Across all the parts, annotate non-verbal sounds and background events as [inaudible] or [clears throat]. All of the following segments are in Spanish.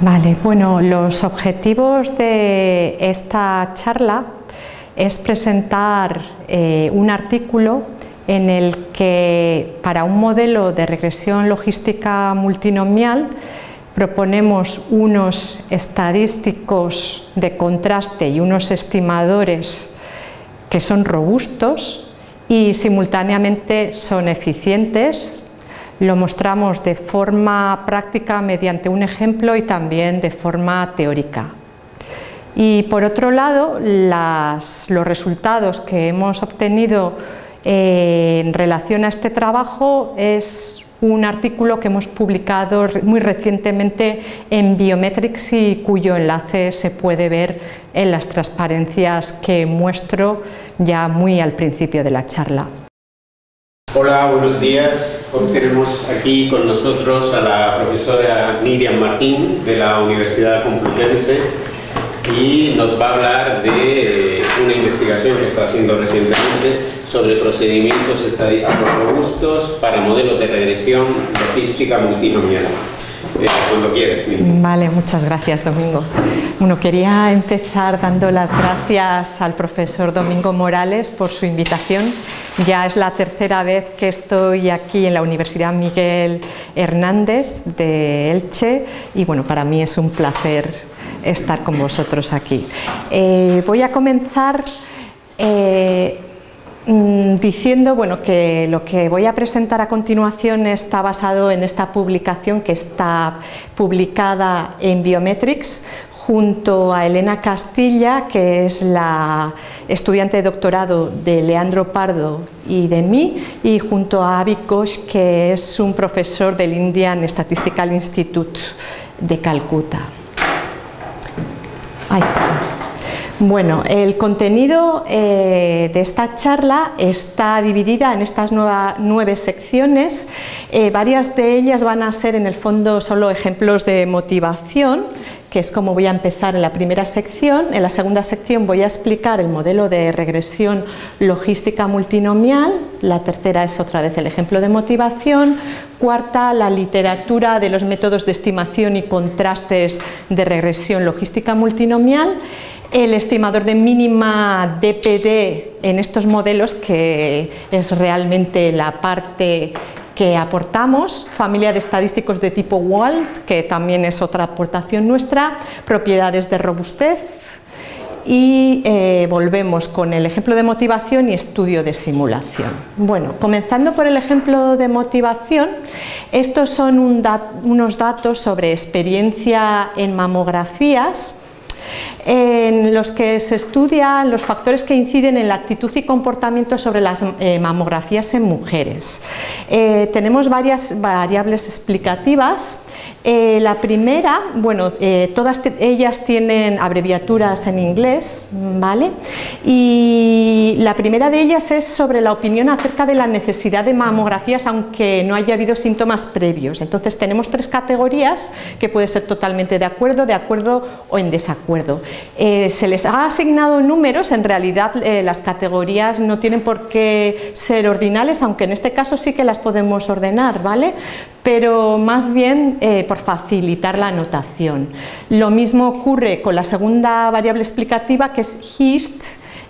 Vale, bueno, los objetivos de esta charla es presentar eh, un artículo en el que para un modelo de regresión logística multinomial proponemos unos estadísticos de contraste y unos estimadores que son robustos y simultáneamente son eficientes. Lo mostramos de forma práctica mediante un ejemplo y también de forma teórica. Y por otro lado, los resultados que hemos obtenido eh, en relación a este trabajo es un artículo que hemos publicado muy recientemente en Biometrics y cuyo enlace se puede ver en las transparencias que muestro ya muy al principio de la charla. Hola, buenos días. Hoy tenemos aquí con nosotros a la profesora Miriam Martín de la Universidad Complutense y nos va a hablar de una investigación que está haciendo recientemente sobre procedimientos estadísticos robustos para modelos de regresión logística multinomial. Eh, cuando quieres. Vale, muchas gracias Domingo. Bueno, quería empezar dando las gracias al profesor Domingo Morales por su invitación. Ya es la tercera vez que estoy aquí en la Universidad Miguel Hernández de Elche y bueno, para mí es un placer estar con vosotros aquí. Eh, voy a comenzar eh, diciendo bueno, que lo que voy a presentar a continuación está basado en esta publicación que está publicada en Biometrics junto a Elena Castilla, que es la estudiante de doctorado de Leandro Pardo y de mí, y junto a Avi Ghosh, que es un profesor del Indian Statistical Institute de Calcuta. Bueno, el contenido eh, de esta charla está dividida en estas nueve secciones. Eh, varias de ellas van a ser en el fondo solo ejemplos de motivación, que es como voy a empezar en la primera sección. En la segunda sección voy a explicar el modelo de regresión logística multinomial. La tercera es otra vez el ejemplo de motivación. Cuarta, la literatura de los métodos de estimación y contrastes de regresión logística multinomial. El estimador de mínima DPD en estos modelos, que es realmente la parte que aportamos, familia de estadísticos de tipo WALT, que también es otra aportación nuestra, propiedades de robustez, y eh, volvemos con el ejemplo de motivación y estudio de simulación. Bueno, comenzando por el ejemplo de motivación, estos son unos datos sobre experiencia en mamografías en los que se estudian los factores que inciden en la actitud y comportamiento sobre las eh, mamografías en mujeres. Eh, tenemos varias variables explicativas eh, la primera, bueno, eh, todas ellas tienen abreviaturas en inglés, ¿vale? Y la primera de ellas es sobre la opinión acerca de la necesidad de mamografías aunque no haya habido síntomas previos. Entonces tenemos tres categorías que puede ser totalmente de acuerdo, de acuerdo o en desacuerdo. Eh, se les ha asignado números, en realidad las categorías no tienen por qué ser ordinales, aunque en este caso sí que las podemos ordenar, ¿vale? Pero más bien eh, por facilitar la anotación. Lo mismo ocurre con la segunda variable explicativa que es HIST,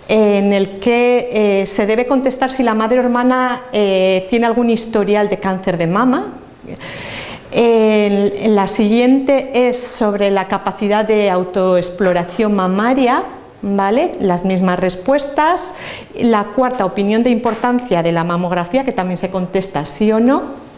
en el que eh, se debe contestar si la madre o hermana eh, tiene algún historial de cáncer de mama. la siguiente es sobre la capacidad de autoexploración mamaria, ¿Vale? Las mismas respuestas. La cuarta, opinión de importancia de la mamografía, que también se contesta sí o no.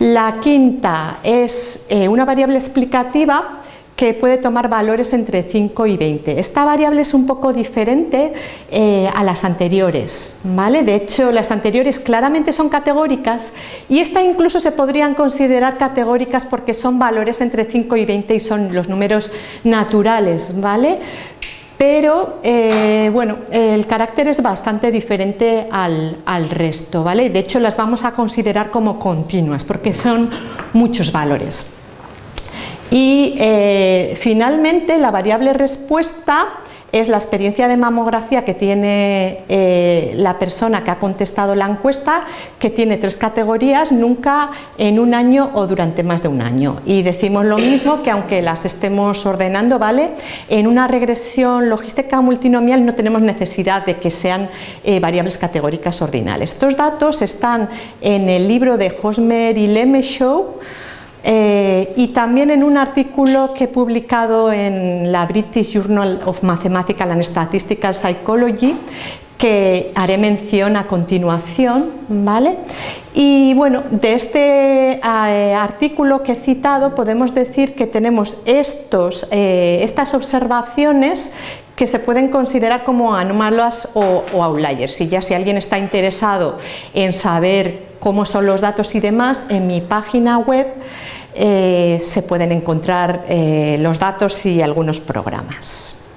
La quinta es eh, una variable explicativa que puede tomar valores entre 5 y 20. Esta variable es un poco diferente eh, a las anteriores, ¿vale? De hecho, las anteriores claramente son categóricas y esta incluso se podrían considerar categóricas porque son valores entre 5 y 20 y son los números naturales, ¿vale? Pero eh, bueno, el carácter es bastante diferente al, resto, ¿vale? De hecho las vamos a considerar como continuas porque son muchos valores. Y eh, finalmente la variable respuesta es la experiencia de mamografía que tiene eh, la persona que ha contestado la encuesta, que tiene tres categorías, nunca en un año o durante más de un año. Y decimos lo mismo que aunque las estemos ordenando, ¿vale? En una regresión logística multinomial no tenemos necesidad de que sean eh, variables categóricas ordinales. Estos datos están en el libro de Hosmer y Lemeshow, eh, y también en un artículo que he publicado en la British Journal of Mathematical and Statistical Psychology que haré mención a continuación, ¿vale? Y bueno, de este eh, artículo que he citado podemos decir que tenemos estos, eh, estas observaciones que se pueden considerar como anómalas o, outliers. Y ya si alguien está interesado en saber cómo son los datos y demás, en mi página web eh, se pueden encontrar los datos y algunos programas.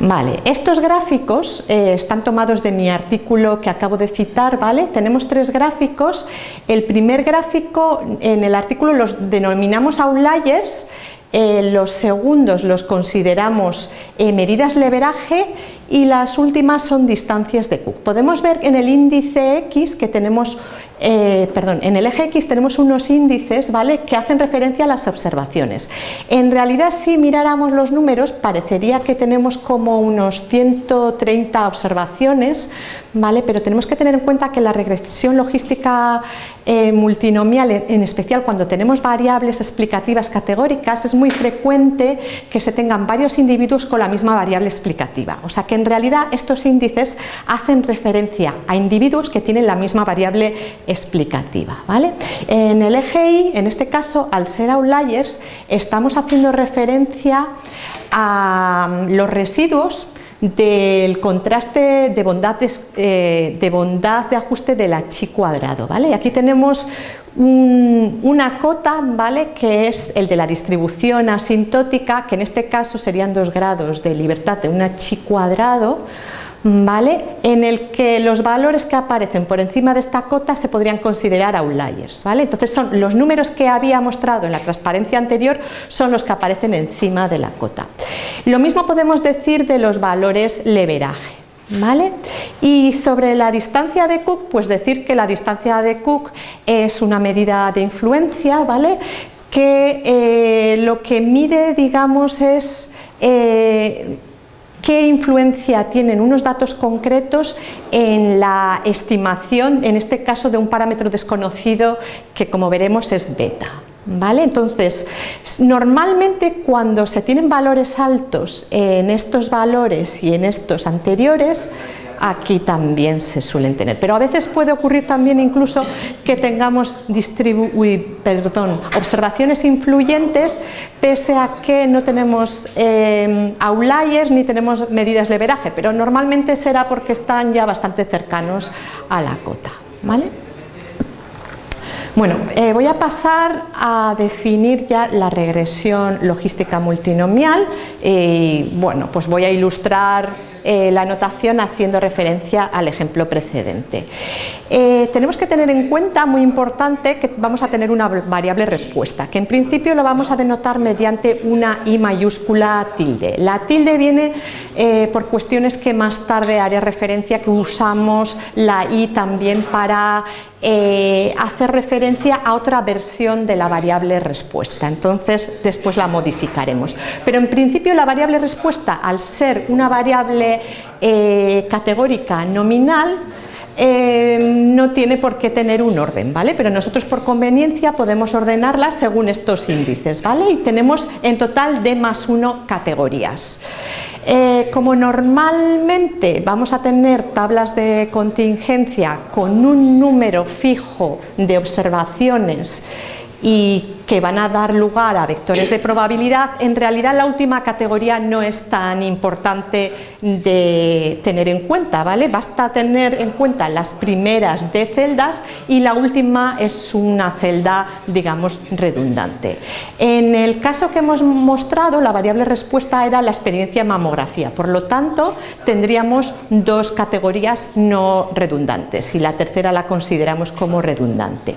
Vale, estos gráficos eh, están tomados de mi artículo que acabo de citar, ¿vale? Tenemos tres gráficos. El primer gráfico en el artículo los denominamos outliers eh, los segundos los consideramos eh, medidas leveraje y las últimas son distancias de Cook. Podemos ver en el índice X que tenemos, eh, perdón, en el eje X tenemos unos índices ¿vale? que hacen referencia a las observaciones. En realidad si miráramos los números parecería que tenemos como unos 130 observaciones, ¿vale? pero tenemos que tener en cuenta que la regresión logística multinomial, en especial cuando tenemos variables explicativas categóricas, es muy frecuente que se tengan varios individuos con la misma variable explicativa. O sea que en realidad estos índices hacen referencia a individuos que tienen la misma variable explicativa. ¿vale? En el eje Y, en este caso, al ser outliers, estamos haciendo referencia a los residuos del contraste de bondad de, eh, de, bondad de ajuste de la chi cuadrado. ¿vale? Aquí tenemos una cota ¿vale? que es el de la distribución asintótica, que en este caso serían dos grados de libertad de una chi cuadrado, ¿vale? en el que los valores que aparecen por encima de esta cota se podrían considerar outliers. ¿vale? Entonces son los números que había mostrado en la transparencia anterior son los que aparecen encima de la cota. Lo mismo podemos decir de los valores leveraje. ¿Vale? Y sobre la distancia de Cook, pues decir que la distancia de Cook es una medida de influencia, ¿vale? que eh, lo que mide, digamos, es eh, qué influencia tienen unos datos concretos en la estimación, en este caso de un parámetro desconocido que como veremos es beta. ¿Vale? Entonces, normalmente cuando se tienen valores altos en estos valores y en estos anteriores, aquí también se suelen tener. Pero a veces puede ocurrir también incluso que tengamos perdón, observaciones influyentes pese a que no tenemos eh, outliers ni tenemos medidas de veraje, pero normalmente será porque están ya bastante cercanos a la cota. ¿vale? Bueno, eh, voy a pasar a definir ya la regresión logística multinomial y bueno, pues voy a ilustrar eh, la notación haciendo referencia al ejemplo precedente. Eh, tenemos que tener en cuenta, muy importante, que vamos a tener una variable respuesta, que en principio lo vamos a denotar mediante una i mayúscula tilde. La tilde viene por cuestiones que más tarde haré referencia, que usamos la i también para hacer referencia a otra versión de la variable respuesta, entonces después la modificaremos. Pero en principio la variable respuesta, al ser una variable eh, categórica nominal, eh, no tiene por qué tener un orden, ¿vale? Pero nosotros por conveniencia podemos ordenarla según estos índices, ¿vale? Y tenemos en total de más uno categorías. Eh, como normalmente vamos a tener tablas de contingencia con un número fijo de observaciones y que van a dar lugar a vectores de probabilidad, en realidad la última categoría no es tan importante de tener en cuenta, ¿vale? Basta tener en cuenta las primeras de celdas y la última es una celda, digamos, redundante. En el caso que hemos mostrado, la variable respuesta era la experiencia mamografía, por lo tanto, tendríamos dos categorías no redundantes y la tercera la consideramos como redundante.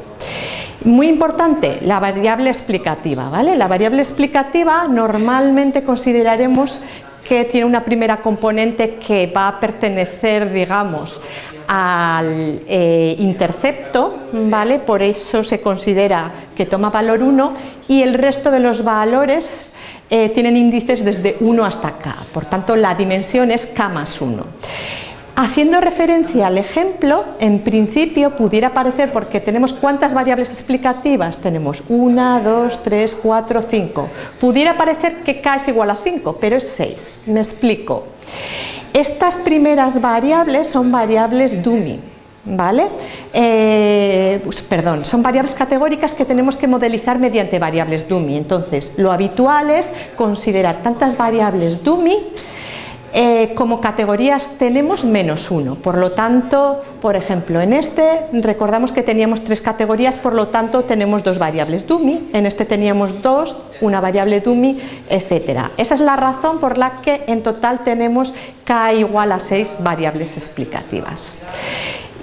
Muy importante, la variable explicativa. ¿vale? La variable explicativa normalmente consideraremos que tiene una primera componente que va a pertenecer, digamos, al eh, intercepto, ¿vale? por eso se considera que toma valor 1 y el resto de los valores eh, tienen índices desde 1 hasta k, por tanto la dimensión es k más 1. Haciendo referencia al ejemplo, en principio pudiera parecer, porque tenemos cuántas variables explicativas, tenemos 1, 2, 3, 4, 5, pudiera parecer que k es igual a 5, pero es 6, me explico. Estas primeras variables son variables dummy, ¿vale? Eh, pues, perdón, son variables categóricas que tenemos que modelizar mediante variables dummy. Entonces, lo habitual es considerar tantas variables dummy eh, como categorías tenemos menos uno, por lo tanto, por ejemplo, en este recordamos que teníamos tres categorías, por lo tanto tenemos dos variables dummy, en este teníamos dos, una variable dummy, etcétera. Esa es la razón por la que en total tenemos k igual a seis variables explicativas.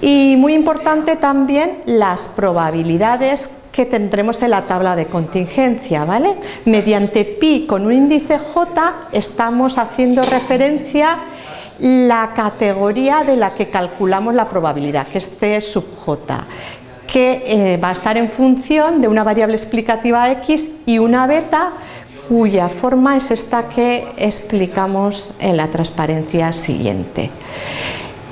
Y muy importante también las probabilidades que tendremos en la tabla de contingencia, ¿vale? Mediante pi con un índice j estamos haciendo referencia la categoría de la que calculamos la probabilidad, que es c sub j, que eh, va a estar en función de una variable explicativa x y una beta cuya forma es esta que explicamos en la transparencia siguiente.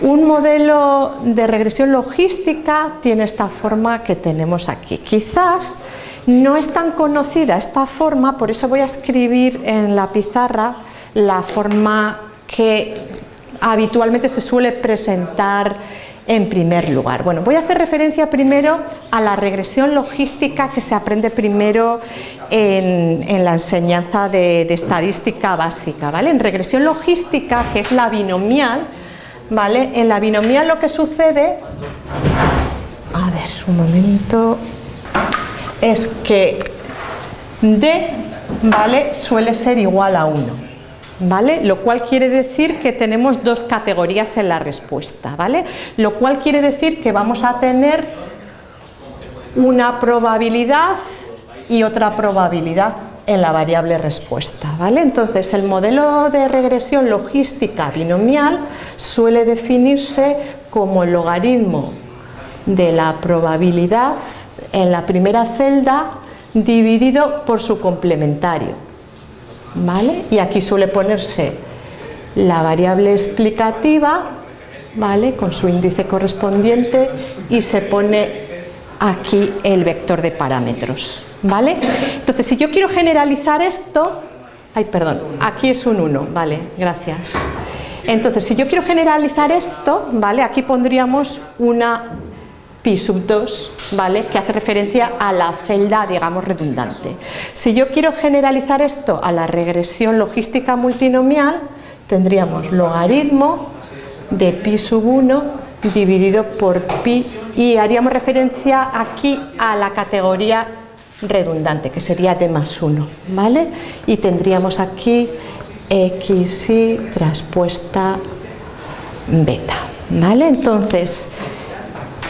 Un modelo de regresión logística tiene esta forma que tenemos aquí. Quizás no es tan conocida esta forma, por eso voy a escribir en la pizarra la forma que habitualmente se suele presentar en primer lugar. Bueno, voy a hacer referencia primero a la regresión logística que se aprende primero en, la enseñanza de, de, estadística básica. ¿vale? En regresión logística, que es la binomial, ¿vale? En la binomial lo que sucede, a ver, un momento, es que D, ¿vale? Suele ser igual a 1, ¿vale? Lo cual quiere decir que tenemos dos categorías en la respuesta, ¿vale? Lo cual quiere decir que vamos a tener una probabilidad y otra probabilidad en la variable respuesta. ¿vale? Entonces, el modelo de regresión logística binomial suele definirse como el logaritmo de la probabilidad en la primera celda dividido por su complementario. ¿vale? Y aquí suele ponerse la variable explicativa ¿vale? con su índice correspondiente y se pone aquí el vector de parámetros. ¿vale? Entonces, si yo quiero generalizar esto, ay, perdón, aquí es un 1, vale, gracias. Entonces, si yo quiero generalizar esto, ¿vale? Aquí pondríamos una pi sub 2, ¿vale? Que hace referencia a la celda, digamos, redundante. Si yo quiero generalizar esto a la regresión logística multinomial, tendríamos logaritmo de pi sub 1 dividido por pi y haríamos referencia aquí a la categoría redundante, que sería d más 1, ¿vale? Y tendríamos aquí x y traspuesta beta, ¿vale? Entonces,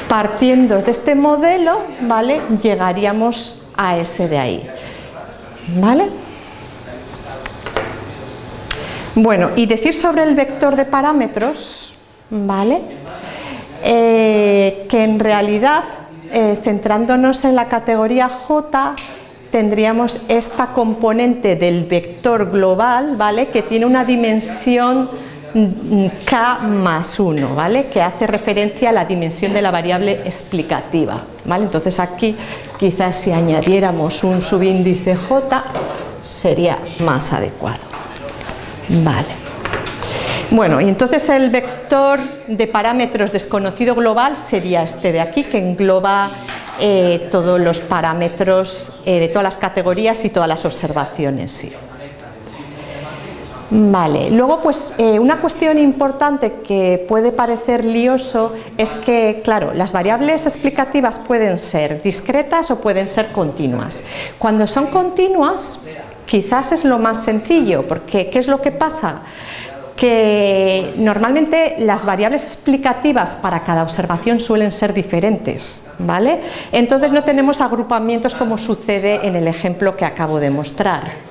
partiendo de este modelo, ¿vale? Llegaríamos a ese de ahí, ¿vale? Bueno, y decir sobre el vector de parámetros, ¿vale? Eh, que en realidad eh, centrándonos en la categoría J, tendríamos esta componente del vector global, ¿vale? que tiene una dimensión k más 1, ¿vale? que hace referencia a la dimensión de la variable explicativa. ¿vale? Entonces aquí quizás si añadiéramos un subíndice j sería más adecuado. Vale. Bueno, y entonces el vector de parámetros desconocido global sería este de aquí, que engloba eh, todos los parámetros eh, de todas las categorías y todas las observaciones. Vale, luego pues eh, una cuestión importante que puede parecer lioso es que, claro, las variables explicativas pueden ser discretas o pueden ser continuas. Cuando son continuas, quizás es lo más sencillo, porque ¿qué es lo que pasa? Que normalmente las variables explicativas para cada observación suelen ser diferentes, ¿vale? Entonces no tenemos agrupamientos como sucede en el ejemplo que acabo de mostrar,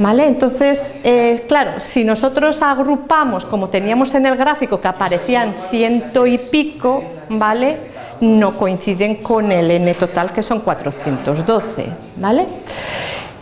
¿Vale? Entonces, eh, claro, si nosotros agrupamos, como teníamos en el gráfico que aparecían ciento y pico, ¿vale? no coinciden con el n total que son 412. ¿vale?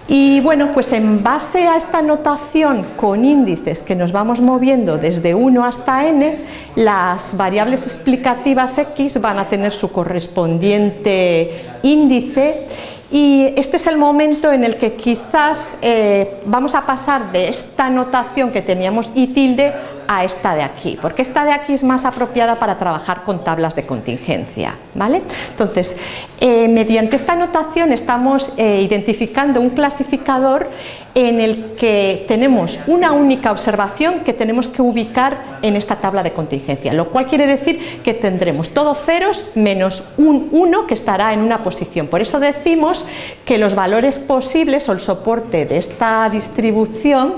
Y bueno, pues en base a esta notación con índices que nos vamos moviendo desde 1 hasta n, las variables explicativas x van a tener su correspondiente índice. Y este es el momento en el que quizás eh, vamos a pasar de esta notación que teníamos y tilde a esta de aquí, porque esta de aquí es más apropiada para trabajar con tablas de contingencia. ¿vale? Entonces, eh, mediante esta notación estamos eh, identificando un clasificador en el que tenemos una única observación que tenemos que ubicar en esta tabla de contingencia, lo cual quiere decir que tendremos todos ceros menos un 1 que estará en una posición. Por eso decimos que los valores posibles o el soporte de esta distribución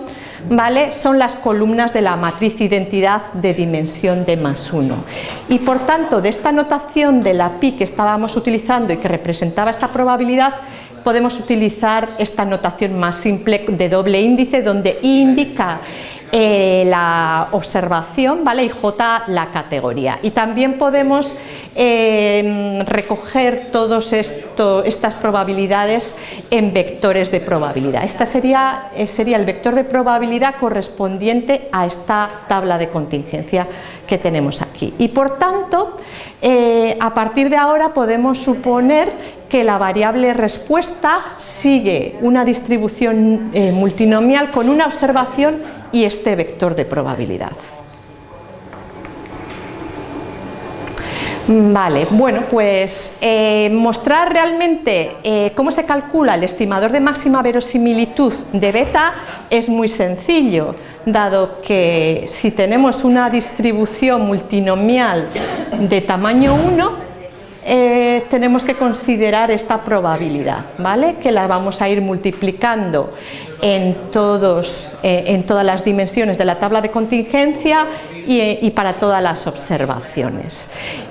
¿vale? son las columnas de la matriz identidad de dimensión de más 1. Y por tanto, de esta notación de la pi que estábamos utilizando y que representaba esta probabilidad, podemos utilizar esta notación más simple de doble índice, donde i indica eh, la observación ¿vale? y J la categoría. Y también podemos eh, recoger todas estas probabilidades en vectores de probabilidad. Esta sería, eh, sería el vector de probabilidad correspondiente a esta tabla de contingencia que tenemos aquí. Y por tanto, a partir de ahora podemos suponer que la variable respuesta sigue una distribución multinomial con una observación y este vector de probabilidad. Vale, bueno, pues eh, mostrar realmente eh, cómo se calcula el estimador de máxima verosimilitud de beta es muy sencillo, dado que si tenemos una distribución multinomial de tamaño 1, eh, tenemos que considerar esta probabilidad, ¿vale? que la vamos a ir multiplicando en, eh, todas las dimensiones de la tabla de contingencia y, eh, para todas las observaciones.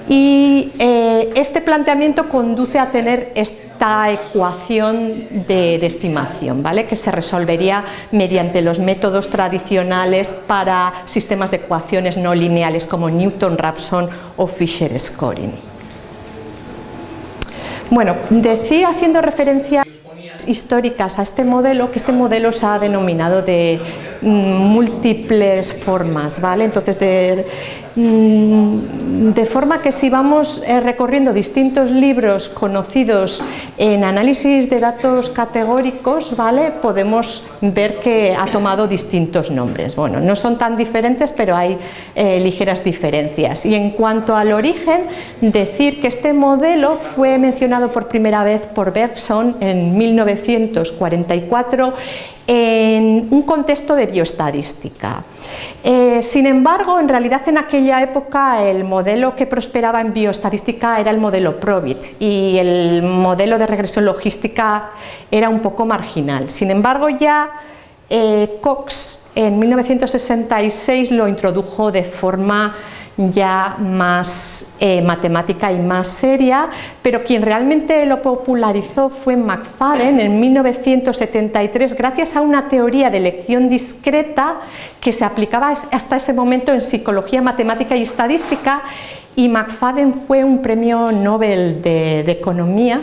Y este planteamiento conduce a tener esta ecuación de, de, estimación, ¿vale? que se resolvería mediante los métodos tradicionales para sistemas de ecuaciones no lineales como Newton-Raphson o Fisher-Scoring. Bueno, decía haciendo referencia históricas a este modelo, que este modelo se ha denominado de mm, múltiples formas, ¿vale? Entonces, de, de forma que si vamos eh, recorriendo distintos libros conocidos en análisis de datos categóricos, ¿vale? Podemos ver que ha tomado distintos nombres. Bueno, no son tan diferentes, pero hay eh, ligeras diferencias. Y en cuanto al origen, decir que este modelo fue mencionado por primera vez por Bergson en 1900 1944 en un contexto de bioestadística. Eh, sin embargo, en realidad en aquella época el modelo que prosperaba en bioestadística era el modelo Probit y el modelo de regresión logística era un poco marginal. Sin embargo, ya eh, Cox en 1966 lo introdujo de forma ya más eh, matemática y más seria, pero quien realmente lo popularizó fue McFadden en 1973 gracias a una teoría de elección discreta que se aplicaba hasta ese momento en psicología, matemática y estadística y McFadden fue un premio Nobel de Economía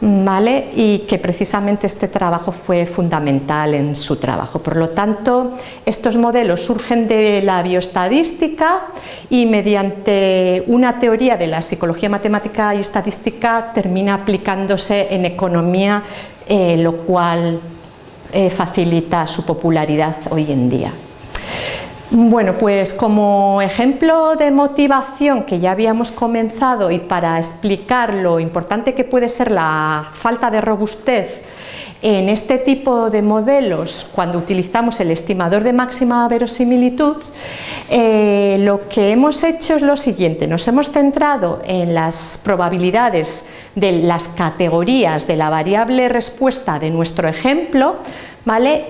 y que precisamente este trabajo fue fundamental en su trabajo. Por lo tanto, estos modelos surgen de la bioestadística y mediante una teoría de la psicología matemática y estadística termina aplicándose en economía, eh, lo cual eh, facilita su popularidad hoy en día. Bueno, pues como ejemplo de motivación que ya habíamos comenzado y para explicar lo importante que puede ser la falta de robustez en este tipo de modelos, cuando utilizamos el estimador de máxima verosimilitud, eh, lo que hemos hecho es lo siguiente, nos hemos centrado en las probabilidades de las categorías de la variable respuesta de nuestro ejemplo,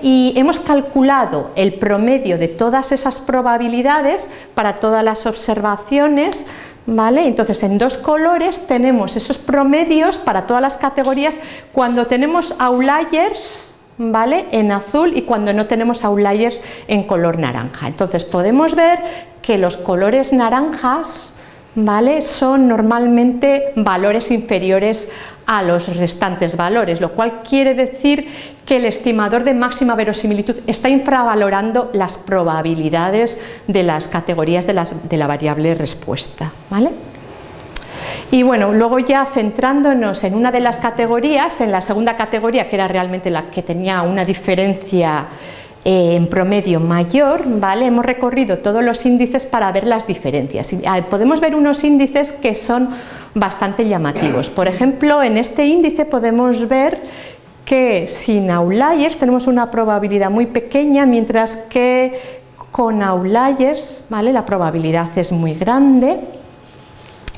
y hemos calculado el promedio de todas esas probabilidades para todas las observaciones, ¿vale? Entonces en dos colores tenemos esos promedios para todas las categorías cuando tenemos outliers ¿vale? en azul y cuando no tenemos outliers en color naranja. Entonces podemos ver que los colores naranjas ¿vale? son normalmente valores inferiores a los restantes valores, lo cual quiere decir que el estimador de máxima verosimilitud está infravalorando las probabilidades de las categorías de, de la variable respuesta. ¿vale? Y bueno, luego ya centrándonos en una de las categorías, en la segunda categoría, que era realmente la que tenía una diferencia eh, en promedio mayor, ¿vale? hemos recorrido todos los índices para ver las diferencias. Ah, podemos ver unos índices que son bastante llamativos. Por ejemplo, en este índice podemos ver que sin outliers tenemos una probabilidad muy pequeña, mientras que con outliers ¿vale? la probabilidad es muy grande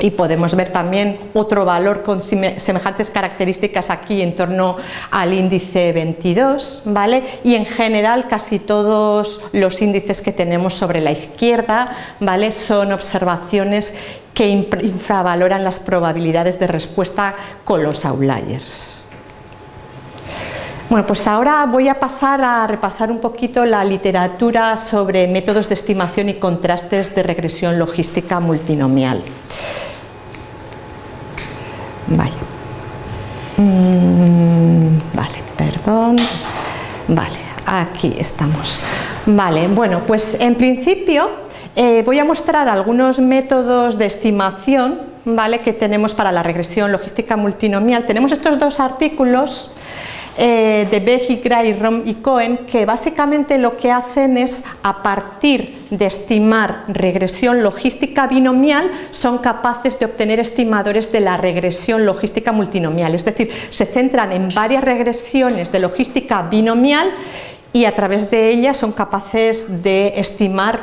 y podemos ver también otro valor con semejantes características aquí en torno al índice 22, ¿vale? Y en general casi todos los índices que tenemos sobre la izquierda, ¿vale? Son observaciones que infravaloran las probabilidades de respuesta con los outliers. Bueno, pues ahora voy a pasar a repasar un poquito la literatura sobre métodos de estimación y contrastes de regresión logística multinomial. Vale. Mm, vale, perdón. Vale, aquí estamos. Vale, bueno, pues en principio eh, voy a mostrar algunos métodos de estimación ¿vale? que tenemos para la regresión logística multinomial. Tenemos estos dos artículos eh, de Beji, Gray, Rom y Cohen, que básicamente lo que hacen es, a partir de estimar regresión logística binomial, son capaces de obtener estimadores de la regresión logística multinomial, es decir, se centran en varias regresiones de logística binomial y a través de ellas son capaces de estimar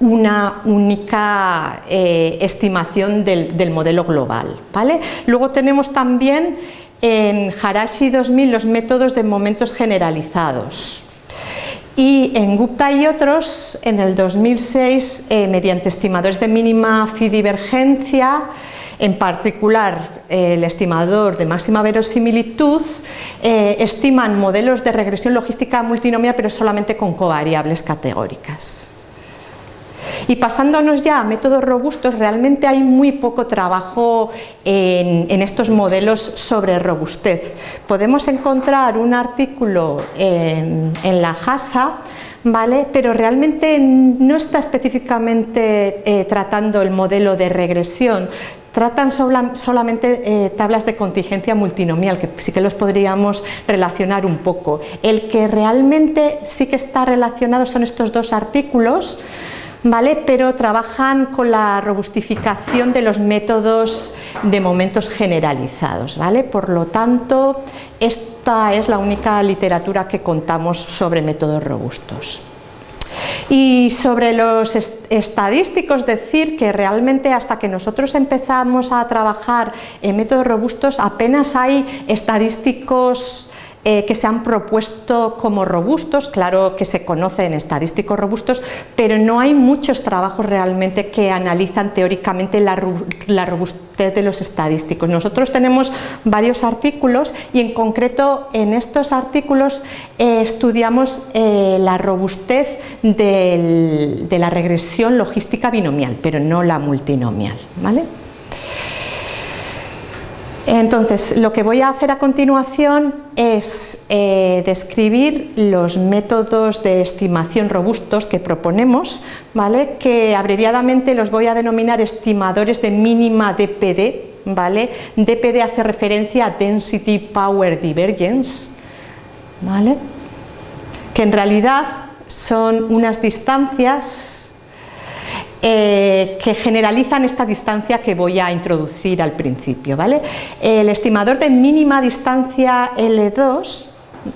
una única eh, estimación del, del, modelo global. ¿vale? Luego tenemos también en Harashi 2000 los métodos de momentos generalizados y en Gupta y otros en el 2006 eh, mediante estimadores de mínima fidivergencia en particular el estimador de máxima verosimilitud eh, estiman modelos de regresión logística multinomial pero solamente con covariables categóricas. Y pasándonos ya a métodos robustos, realmente hay muy poco trabajo en, estos modelos sobre robustez. Podemos encontrar un artículo en, la JASA ¿vale? pero realmente no está específicamente eh, tratando el modelo de regresión, tratan solamente eh, tablas de contingencia multinomial, que sí que los podríamos relacionar un poco. El que realmente sí que está relacionado son estos dos artículos, ¿vale? pero trabajan con la robustificación de los métodos de momentos generalizados. ¿vale? Por lo tanto, esta es la única literatura que contamos sobre métodos robustos. Y sobre los estadísticos, decir que realmente hasta que nosotros empezamos a trabajar en métodos robustos apenas hay estadísticos eh, que se han propuesto como robustos, claro que se conocen estadísticos robustos, pero no hay muchos trabajos realmente que analizan teóricamente la, robustez de los estadísticos. Nosotros tenemos varios artículos y en concreto en estos artículos eh, estudiamos eh, la robustez de la regresión logística binomial, pero no la multinomial. ¿vale? Entonces, lo que voy a hacer a continuación es eh, describir los métodos de estimación robustos que proponemos, ¿vale? que abreviadamente los voy a denominar estimadores de mínima DPD. ¿vale? DPD hace referencia a Density Power Divergence, ¿vale? que en realidad son unas distancias eh, que generalizan esta distancia que voy a introducir al principio. ¿vale? El estimador de mínima distancia L2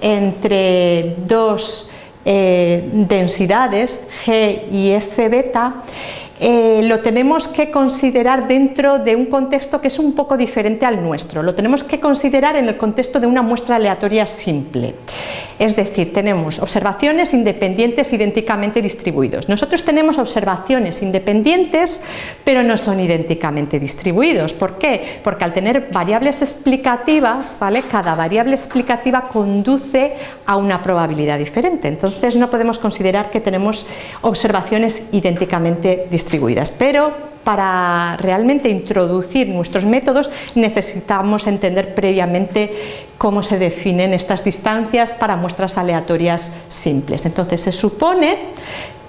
entre dos eh, densidades G y F beta eh, lo tenemos que considerar dentro de un contexto que es un poco diferente al nuestro. Lo tenemos que considerar en el contexto de una muestra aleatoria simple. Es decir, tenemos observaciones independientes idénticamente distribuidos. Nosotros tenemos observaciones independientes, pero no son idénticamente distribuidos. ¿Por qué? Porque al tener variables explicativas, ¿vale? cada variable explicativa conduce a una probabilidad diferente. Entonces no podemos considerar que tenemos observaciones idénticamente distribuidas. Pero para realmente introducir nuestros métodos necesitamos entender previamente cómo se definen estas distancias para muestras aleatorias simples. Entonces se supone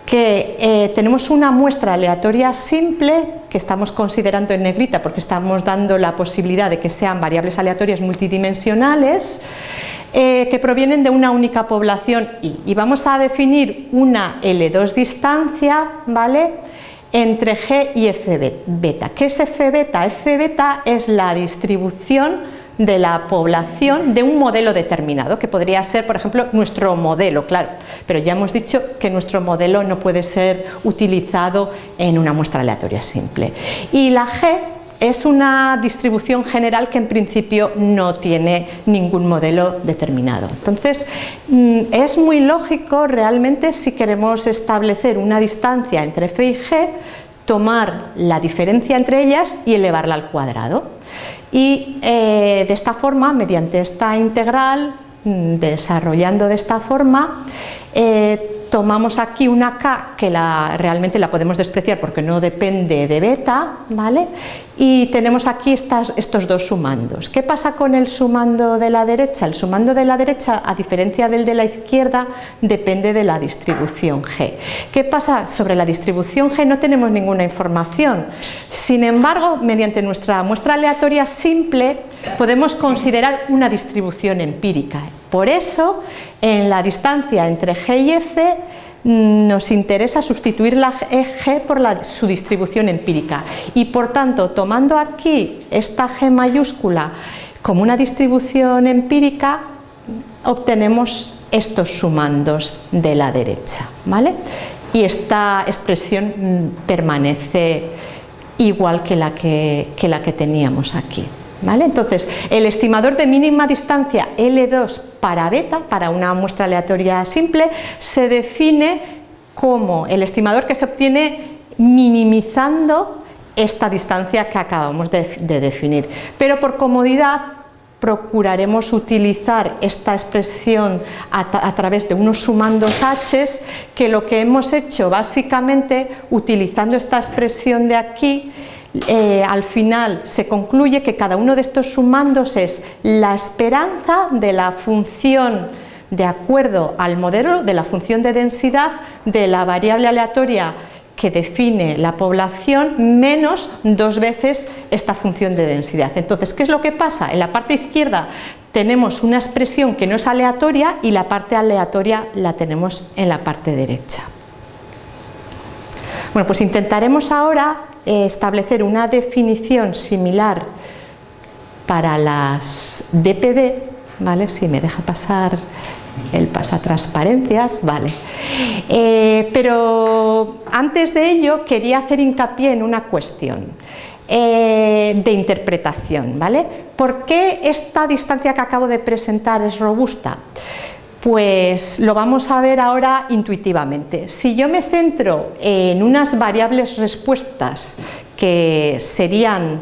que eh, tenemos una muestra aleatoria simple que estamos considerando en negrita porque estamos dando la posibilidad de que sean variables aleatorias multidimensionales eh, que provienen de una única población I y vamos a definir una L2 distancia ¿vale? Entre G y F beta. ¿Qué es F beta? F beta es la distribución de la población de un modelo determinado, que podría ser, por ejemplo, nuestro modelo, claro, pero ya hemos dicho que nuestro modelo no puede ser utilizado en una muestra aleatoria simple. Y la G es una distribución general que en principio no tiene ningún modelo determinado. Entonces, mm, es muy lógico realmente si queremos establecer una distancia entre F y G, tomar la diferencia entre ellas y elevarla al cuadrado. Y eh, de esta forma, mediante esta integral, mm, desarrollando de esta forma, eh, tomamos aquí una k que realmente la podemos despreciar porque no depende de beta, ¿vale? y tenemos aquí estos dos sumandos. ¿Qué pasa con el sumando de la derecha? El sumando de la derecha, a diferencia del de la izquierda, depende de la distribución G. ¿Qué pasa? Sobre la distribución G no tenemos ninguna información. Sin embargo, mediante nuestra muestra aleatoria simple, podemos considerar una distribución empírica. Por eso, en la distancia entre G y F, nos interesa sustituir la G por su distribución empírica y por tanto tomando aquí esta G mayúscula como una distribución empírica obtenemos estos sumandos de la derecha ¿vale? y esta expresión mm, permanece igual la que la que teníamos aquí. Entonces, el estimador de mínima distancia L2 para beta, para una muestra aleatoria simple, se define como el estimador que se obtiene minimizando esta distancia que acabamos de, definir. Pero por comodidad procuraremos utilizar esta expresión a, través de unos sumandos h que lo que hemos hecho básicamente utilizando esta expresión de aquí eh, al final se concluye que cada uno de estos sumandos es la esperanza de la función de acuerdo al modelo de la función de densidad de la variable aleatoria que define la población menos dos veces esta función de densidad. Entonces, ¿qué es lo que pasa? En la parte izquierda tenemos una expresión que no es aleatoria y la parte aleatoria la tenemos en la parte derecha. Bueno, pues intentaremos ahora eh, establecer una definición similar para las DPD, ¿vale? Si me deja pasar el pasatransparencias, vale. Eh, pero antes de ello quería hacer hincapié en una cuestión eh, de interpretación, ¿vale? ¿Por qué esta distancia que acabo de presentar es robusta? Pues lo vamos a ver ahora intuitivamente. Si yo me centro en unas variables respuestas que serían,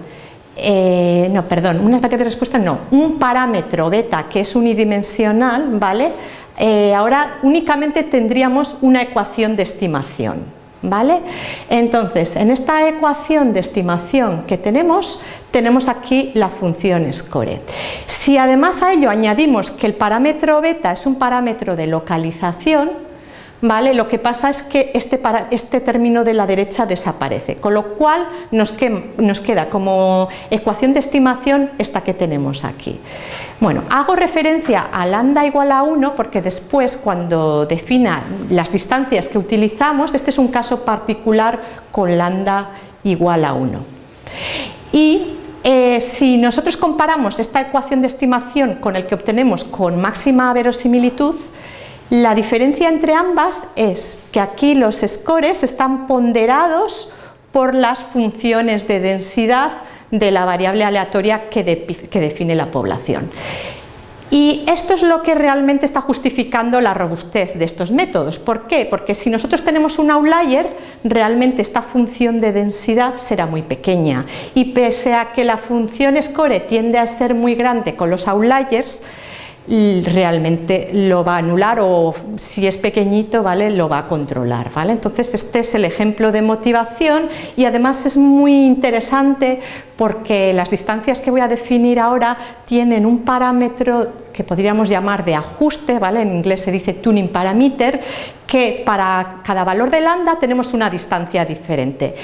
eh, no, perdón, unas variables respuestas no, un parámetro beta que es unidimensional, ¿vale? Eh, ahora únicamente tendríamos una ecuación de estimación. ¿Vale? Entonces, en esta ecuación de estimación que tenemos, tenemos aquí la función score. Si además a ello añadimos que el parámetro beta es un parámetro de localización, ¿vale? Lo que pasa es que este, este término de la derecha desaparece, con lo cual nos, nos queda como ecuación de estimación esta que tenemos aquí. Bueno, hago referencia a lambda igual a 1 porque después cuando defina las distancias que utilizamos, este es un caso particular con lambda igual a 1. Y eh, si nosotros comparamos esta ecuación de estimación con el que obtenemos con máxima verosimilitud, la diferencia entre ambas es que aquí los scores están ponderados por las funciones de densidad de la variable aleatoria que, define la población. Y esto es lo que realmente está justificando la robustez de estos métodos. ¿Por qué? Porque si nosotros tenemos un outlier, realmente esta función de densidad será muy pequeña. Y pese a que la función score tiende a ser muy grande con los outliers, realmente lo va a anular o si es pequeñito ¿vale? lo va a controlar. ¿vale? Entonces este es el ejemplo de motivación y además es muy interesante porque las distancias que voy a definir ahora tienen un parámetro que podríamos llamar de ajuste, ¿vale? en inglés se dice tuning parameter, que para cada valor de lambda tenemos una distancia diferente.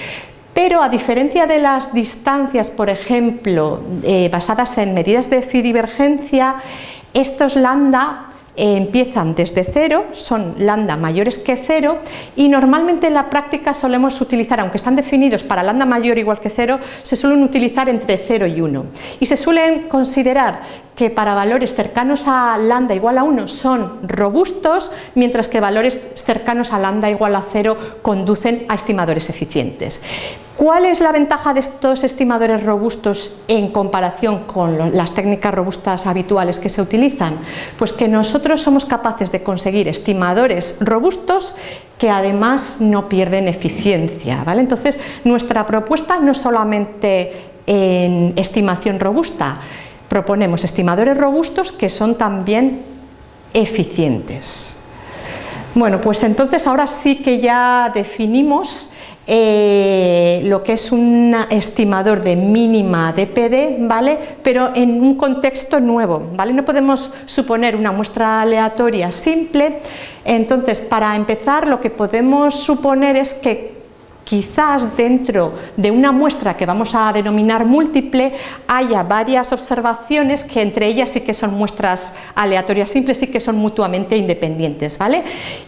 Pero a diferencia de las distancias, por ejemplo, eh, basadas en medidas de divergencia, estos lambda eh, empiezan desde cero, son lambda mayores que cero y normalmente en la práctica solemos utilizar, aunque están definidos para lambda mayor igual que cero, se suelen utilizar entre 0 y 1 y se suelen considerar que para valores cercanos a lambda igual a 1 son robustos, mientras que valores cercanos a lambda igual a 0 conducen a estimadores eficientes. ¿Cuál es la ventaja de estos estimadores robustos en comparación con las técnicas robustas habituales que se utilizan? Pues que nosotros somos capaces de conseguir estimadores robustos que además no pierden eficiencia. ¿vale? Entonces, nuestra propuesta no es solamente en estimación robusta, proponemos estimadores robustos que son también eficientes. Bueno, pues entonces ahora sí que ya definimos eh, lo que es un estimador de mínima DPD, ¿vale? pero en un contexto nuevo. ¿vale? No podemos suponer una muestra aleatoria simple, entonces para empezar lo que podemos suponer es que quizás dentro de una muestra que vamos a denominar múltiple haya varias observaciones que entre ellas sí que son muestras aleatorias simples y que son mutuamente independientes. ¿vale?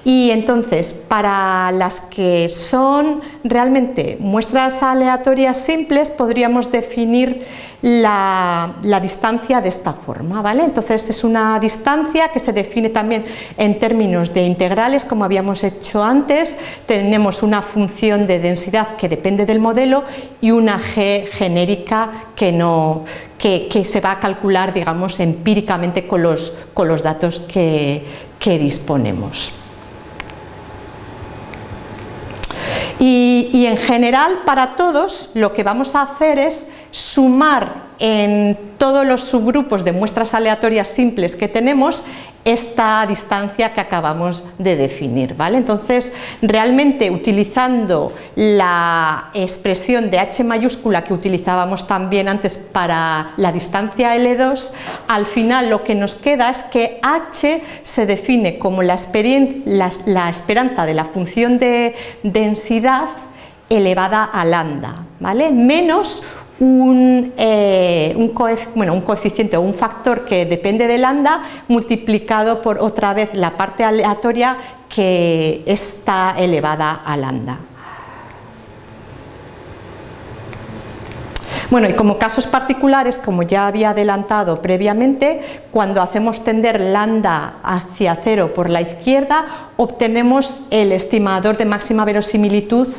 Y entonces, para las que son realmente muestras aleatorias simples, podríamos definir la, distancia de esta forma. ¿vale? Entonces es una distancia que se define también en términos de integrales, como habíamos hecho antes. Tenemos una función de densidad que depende del modelo y una g genérica que, no, que, se va a calcular digamos, empíricamente con los, con los datos que, que disponemos. Y, en general para todos lo que vamos a hacer es sumar en todos los subgrupos de muestras aleatorias simples que tenemos esta distancia que acabamos de definir. ¿vale? Entonces, realmente utilizando la expresión de h mayúscula que utilizábamos también antes para la distancia L2, al final lo que nos queda es que h se define como la, la esperanza de la función de densidad elevada a lambda, ¿vale? menos un, eh, bueno, un, coeficiente o un factor que depende de lambda multiplicado por otra vez la parte aleatoria que está elevada a lambda. Bueno, y como casos particulares, como ya había adelantado previamente, cuando hacemos tender lambda hacia cero por la izquierda, obtenemos el estimador de máxima verosimilitud,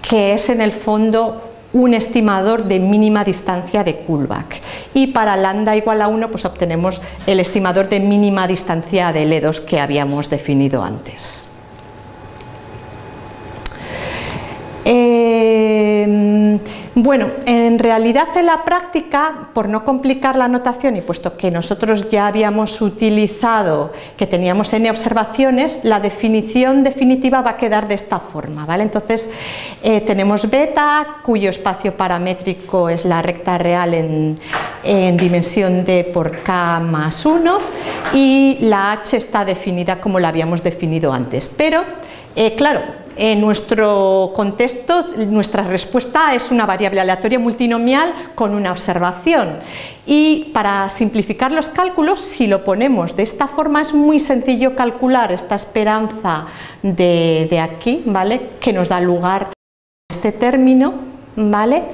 que es en el fondo un estimador de mínima distancia de Kullback y para lambda igual a 1 pues obtenemos el estimador de mínima distancia de L2 que habíamos definido antes. Eh, bueno, en realidad en la práctica, por no complicar la notación y puesto que nosotros ya habíamos utilizado que teníamos n observaciones, la definición definitiva va a quedar de esta forma. ¿vale? Entonces eh, tenemos beta, cuyo espacio paramétrico es la recta real en, dimensión d por k más 1 y la h está definida como la habíamos definido antes. Pero, eh, claro, en nuestro contexto, nuestra respuesta es una variable aleatoria multinomial con una observación. Y para simplificar los cálculos, si lo ponemos de esta forma, es muy sencillo calcular esta esperanza de, de aquí, ¿vale? que nos da lugar a este término ¿vale?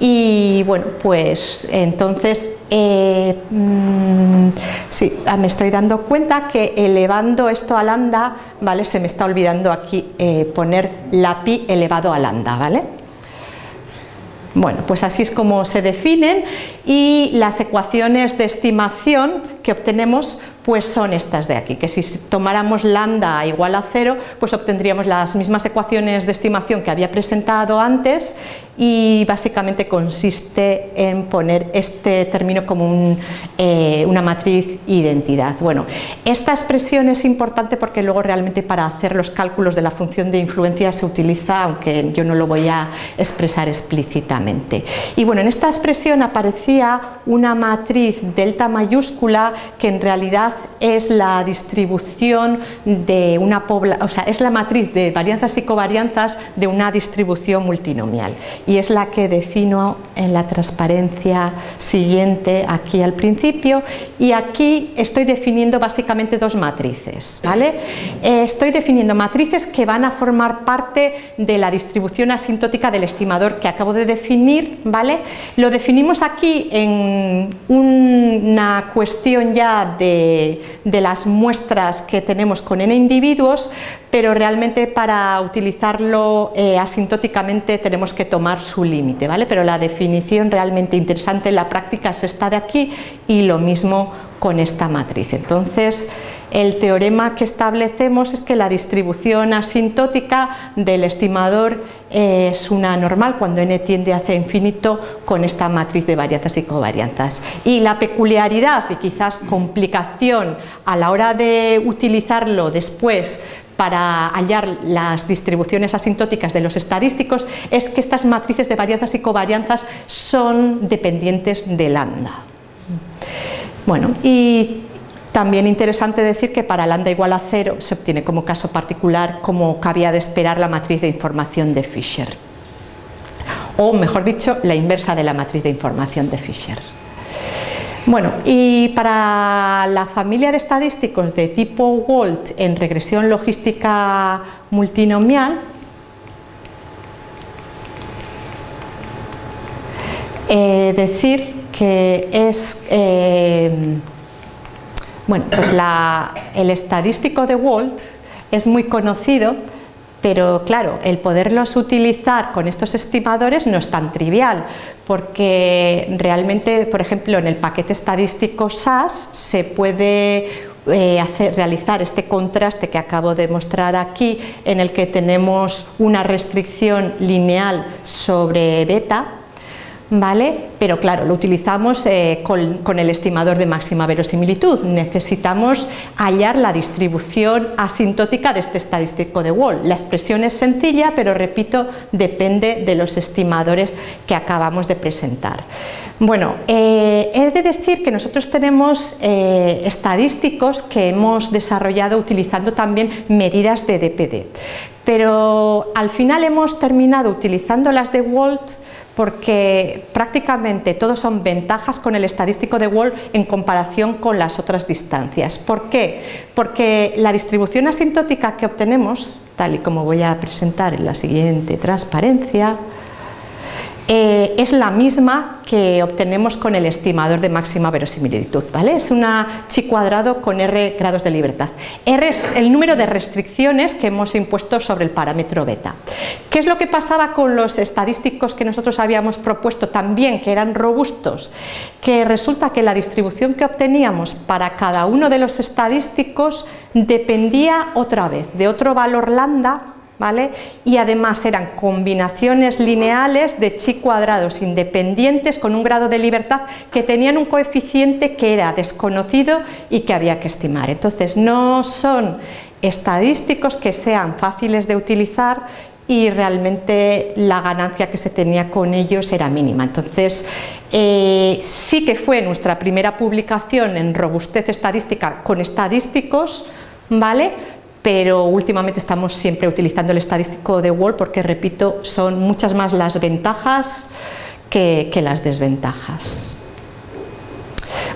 Y bueno, pues entonces eh, mm, sí, ah, me estoy dando cuenta que elevando esto a lambda, ¿vale? Se me está olvidando aquí eh, poner la pi elevado a lambda, ¿vale? Bueno, pues así es como se definen y las ecuaciones de estimación que obtenemos pues son estas de aquí, que si tomáramos lambda igual a cero, pues obtendríamos las mismas ecuaciones de estimación que había presentado antes y básicamente consiste en poner este término como eh, una matriz identidad. Bueno, esta expresión es importante porque luego realmente para hacer los cálculos de la función de influencia se utiliza, aunque yo no lo voy a expresar explícitamente. Y bueno, en esta expresión aparecía una matriz delta mayúscula que en realidad es la distribución de una población, o sea, es la matriz de varianzas y covarianzas de una distribución multinomial y es la que defino en la transparencia siguiente aquí al principio y aquí estoy definiendo básicamente dos matrices, ¿vale? Eh, estoy definiendo matrices que van a formar parte de la distribución asintótica del estimador que acabo de definir, ¿vale? Lo definimos aquí en una cuestión ya de de, las muestras que tenemos con n individuos, pero realmente para utilizarlo eh, asintóticamente tenemos que tomar su límite, ¿vale? pero la definición realmente interesante en la práctica es esta de aquí y lo mismo con esta matriz. Entonces, el teorema que establecemos es que la distribución asintótica del estimador es una normal cuando n tiende hacia infinito con esta matriz de varianzas y covarianzas. Y la peculiaridad y quizás complicación a la hora de utilizarlo después para hallar las distribuciones asintóticas de los estadísticos es que estas matrices de varianzas y covarianzas son dependientes de lambda. Bueno, y también interesante decir que para lambda igual a cero se obtiene como caso particular como cabía de esperar la matriz de información de Fisher o mejor dicho la inversa de la matriz de información de Fisher. Bueno, y para la familia de estadísticos de tipo Walt en regresión logística multinomial, eh, decir que es eh, bueno, pues el estadístico de Walt es muy conocido, pero claro, el poderlos utilizar con estos estimadores no es tan trivial, porque realmente, por ejemplo, en el paquete estadístico SAS se puede eh, hacer, realizar este contraste que acabo de mostrar aquí, en el que tenemos una restricción lineal sobre beta, ¿vale? Pero claro, lo utilizamos eh, con, el estimador de máxima verosimilitud. Necesitamos hallar la distribución asintótica de este estadístico de Wall. La expresión es sencilla, pero repito, depende de los estimadores que acabamos de presentar. Bueno, eh, he de decir que nosotros tenemos eh, estadísticos que hemos desarrollado utilizando también medidas de DPD, pero al final hemos terminado utilizando las de Walt porque prácticamente todos son ventajas con el estadístico de Wall en comparación con las otras distancias. ¿Por qué? Porque la distribución asintótica que obtenemos, tal y como voy a presentar en la siguiente transparencia, eh, es la misma que obtenemos con el estimador de máxima verosimilitud. ¿vale? Es una chi cuadrado con r grados de libertad. R es el número de restricciones que hemos impuesto sobre el parámetro beta. ¿Qué es lo que pasaba con los estadísticos que nosotros habíamos propuesto también, que eran robustos? Que resulta que la distribución que obteníamos para cada uno de los estadísticos dependía otra vez de otro valor lambda y además eran combinaciones lineales de chi cuadrados independientes con un grado de libertad que tenían un coeficiente que era desconocido y que había que estimar. Entonces no son estadísticos que sean fáciles de utilizar y realmente la ganancia que se tenía con ellos era mínima. Entonces, eh, sí que fue nuestra primera publicación en robustez estadística con estadísticos, ¿vale? Pero últimamente estamos siempre utilizando el estadístico de Wall porque, repito, son muchas más las ventajas que, las desventajas.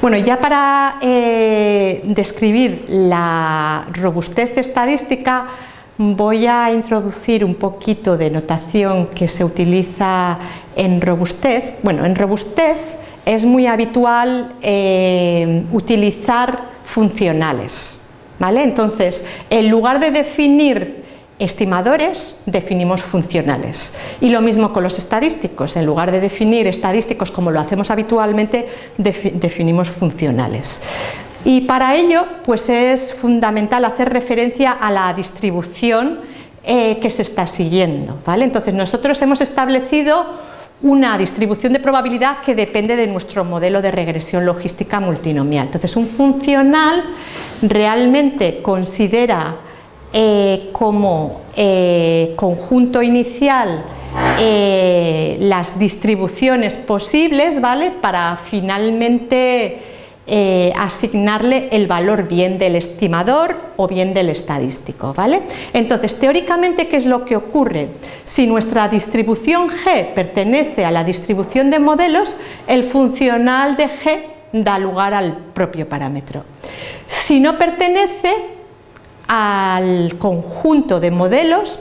Bueno, ya para eh, describir la robustez estadística voy a introducir un poquito de notación que se utiliza en robustez. Bueno, en robustez es muy habitual eh, utilizar funcionales. Entonces, en lugar de definir estimadores definimos funcionales. Y lo mismo con los estadísticos, en lugar de definir estadísticos como lo hacemos habitualmente, definimos funcionales. Y para ello pues es fundamental hacer referencia a la distribución eh, que se está siguiendo. ¿vale? Entonces nosotros hemos establecido una distribución de probabilidad que depende de nuestro modelo de regresión logística multinomial. Entonces un funcional realmente considera eh, como eh, conjunto inicial eh, las distribuciones posibles ¿vale? para finalmente asignarle el valor bien del estimador o bien del estadístico. ¿vale? Entonces, teóricamente, ¿qué es lo que ocurre? Si nuestra distribución G pertenece a la distribución de modelos, el funcional de G da lugar al propio parámetro. Si no pertenece, al conjunto de modelos,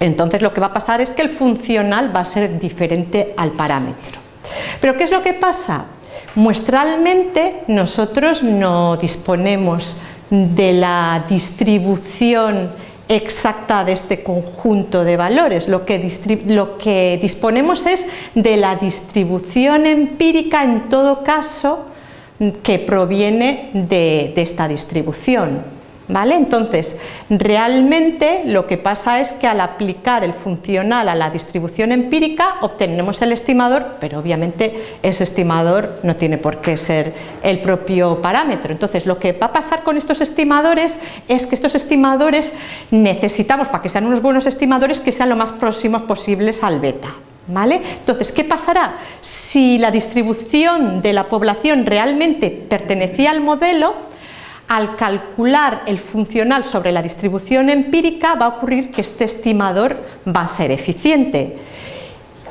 entonces lo que va a pasar es que el funcional va a ser diferente al parámetro. Pero ¿qué es lo que pasa? Muestralmente nosotros no disponemos de la distribución exacta de este conjunto de valores, lo que, disponemos es de la distribución empírica en todo caso que proviene de esta distribución. ¿Vale? Entonces, realmente lo que pasa es que al aplicar el funcional a la distribución empírica obtenemos el estimador, pero obviamente ese estimador no tiene por qué ser el propio parámetro. Entonces, lo que va a pasar con estos estimadores es que estos estimadores necesitamos, para que sean unos buenos estimadores, que sean lo más próximos posibles al beta. ¿Vale? Entonces, ¿qué pasará? Si la distribución de la población realmente pertenecía al modelo, al calcular el funcional sobre la distribución empírica va a ocurrir que este estimador va a ser eficiente.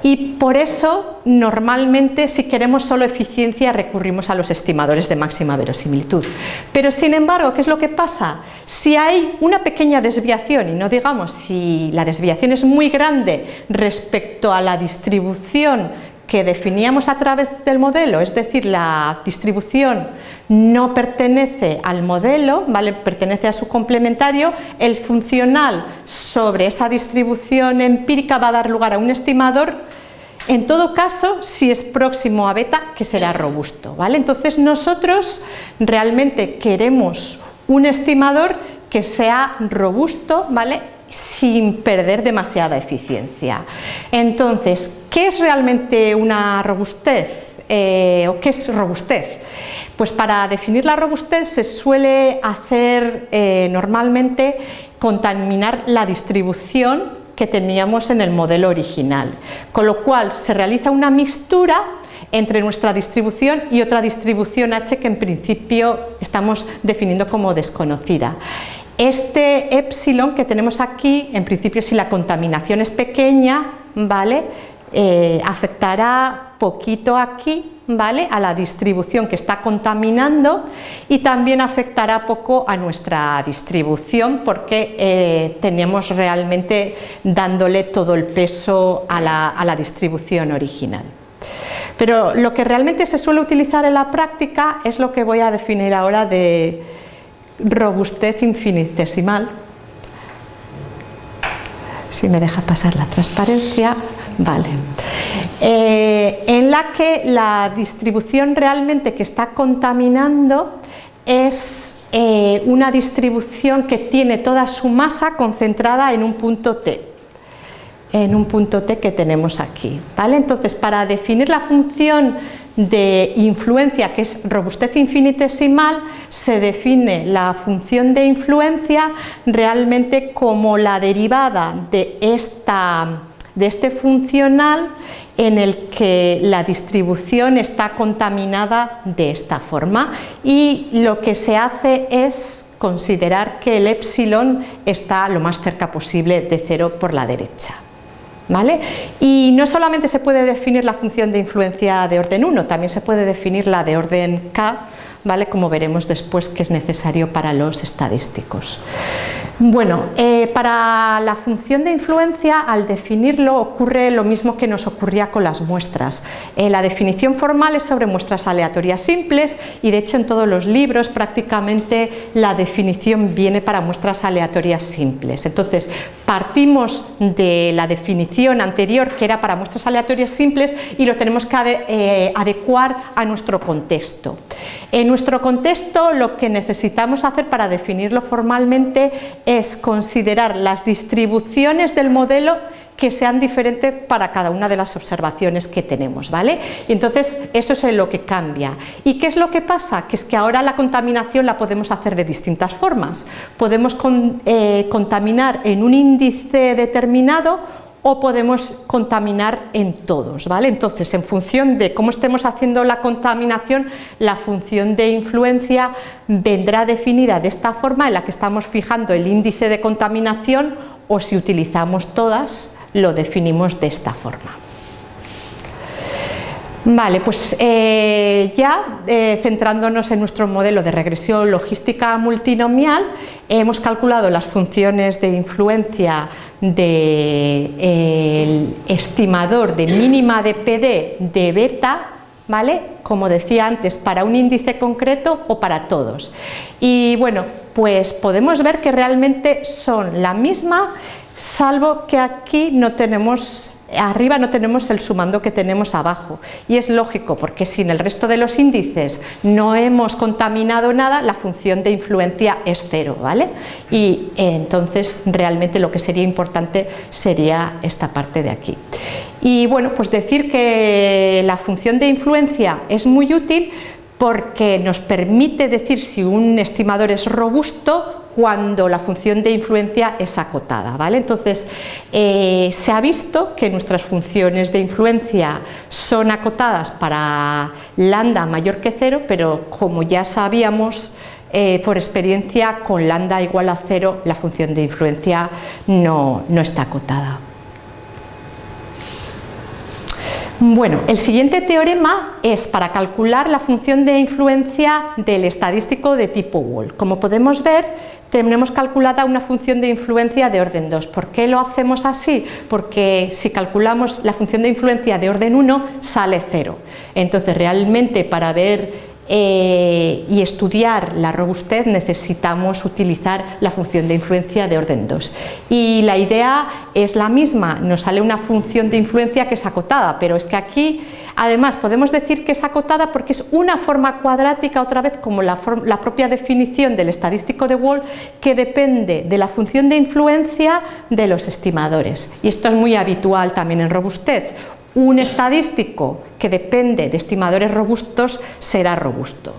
Y por eso, normalmente, si queremos solo eficiencia, recurrimos a los estimadores de máxima verosimilitud. Pero, sin embargo, ¿qué es lo que pasa? Si hay una pequeña desviación, y no digamos si la desviación es muy grande respecto a la distribución que definíamos a través del modelo, es decir, la distribución no pertenece al modelo, ¿vale? pertenece a su complementario, el funcional sobre esa distribución empírica va a dar lugar a un estimador, en todo caso, si es próximo a beta, que será robusto. ¿vale? Entonces nosotros realmente queremos un estimador que sea robusto, ¿vale? Sin perder demasiada eficiencia. Entonces, ¿qué es realmente una robustez? Eh, ¿O qué es robustez? Pues para definir la robustez se suele hacer eh, normalmente contaminar la distribución que teníamos en el modelo original, con lo cual se realiza una mixtura entre nuestra distribución y otra distribución H que en principio estamos definiendo como desconocida. Este epsilon que tenemos aquí, en principio si la contaminación es pequeña, ¿vale? Eh, afectará poquito aquí, ¿vale? a la distribución que está contaminando y también afectará poco a nuestra distribución porque eh, teníamos realmente dándole todo el peso a la distribución original. Pero lo que realmente se suele utilizar en la práctica es lo que voy a definir ahora de robustez infinitesimal. Si me deja pasar la transparencia, vale. Eh, en la que la distribución realmente que está contaminando es eh, una distribución que tiene toda su masa concentrada en un punto T en un punto T que tenemos aquí. ¿vale? Entonces, para definir la función de influencia, que es robustez infinitesimal, se define la función de influencia realmente como la derivada de, esta, de este funcional en el que la distribución está contaminada de esta forma y lo que se hace es considerar que el epsilon está lo más cerca posible de cero por la derecha. ¿Vale? Y no solamente se puede definir la función de influencia de orden 1, también se puede definir la de orden k, ¿vale? como veremos después que es necesario para los estadísticos. Bueno, eh, para la función de influencia, al definirlo, ocurre lo mismo que nos ocurría con las muestras. Eh, la definición formal es sobre muestras aleatorias simples y de hecho en todos los libros prácticamente la definición viene para muestras aleatorias simples. Entonces, partimos de la definición anterior que era para muestras aleatorias simples y lo tenemos que eh, adecuar a nuestro contexto. En nuestro contexto lo que necesitamos hacer para definirlo formalmente es considerar las distribuciones del modelo que sean diferentes para cada una de las observaciones que tenemos, ¿vale? Y entonces eso es lo que cambia. ¿Y qué es lo que pasa? Que es que ahora la contaminación la podemos hacer de distintas formas. Podemos eh, contaminar en un índice determinado o podemos contaminar en todos, ¿vale? Entonces, en función de cómo estemos haciendo la contaminación, la función de influencia vendrá definida de esta forma en la que estamos fijando el índice de contaminación o si utilizamos todas, lo definimos de esta forma. Vale, pues eh, ya eh, centrándonos en nuestro modelo de regresión logística multinomial, hemos calculado las funciones de influencia del estimador de mínima de PD de beta, ¿vale? como decía antes, para un índice concreto o para todos. Y bueno, pues podemos ver que realmente son la misma, salvo que aquí no tenemos arriba no tenemos el sumando que tenemos abajo y es lógico porque si en el resto de los índices no hemos contaminado nada la función de influencia es cero ¿vale? y eh, entonces realmente lo que sería importante sería esta parte de aquí y bueno pues decir que la función de influencia es muy útil porque nos permite decir si un estimador es robusto cuando la función de influencia es acotada. ¿vale? Entonces, eh, se ha visto que nuestras funciones de influencia son acotadas para lambda mayor que cero, pero como ya sabíamos eh, por experiencia, con lambda igual a cero la función de influencia no, no está acotada. Bueno, el siguiente teorema es para calcular la función de influencia del estadístico de tipo Wall. Como podemos ver, tenemos calculada una función de influencia de orden 2. ¿Por qué lo hacemos así? Porque si calculamos la función de influencia de orden 1 sale 0. Entonces realmente para ver eh, y estudiar la robustez necesitamos utilizar la función de influencia de orden 2 y la idea es la misma, nos sale una función de influencia que es acotada, pero es que aquí además podemos decir que es acotada porque es una forma cuadrática otra vez como la, la propia definición del estadístico de Wall que depende de la función de influencia de los estimadores. Y esto es muy habitual también en robustez un estadístico que depende de estimadores robustos será robusto.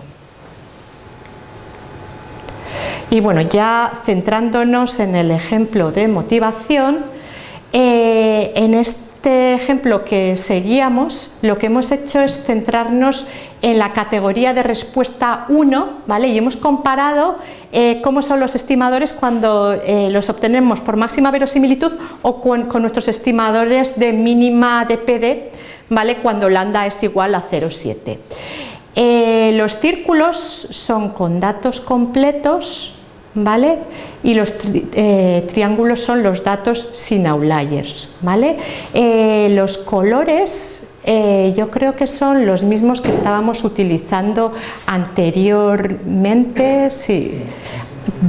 Y bueno, ya centrándonos en el ejemplo de motivación, eh, en este ejemplo que seguíamos, lo que hemos hecho es centrarnos en la categoría de respuesta 1, ¿vale? y hemos comparado eh, cómo son los estimadores cuando eh, los obtenemos por máxima verosimilitud o con, nuestros estimadores de mínima de PD, ¿vale? cuando lambda es igual a 0,7. Eh, los círculos son con datos completos ¿vale? y los triángulos son los datos sin outliers. ¿vale? los colores eh, yo creo que son los mismos que estábamos utilizando anteriormente, sí.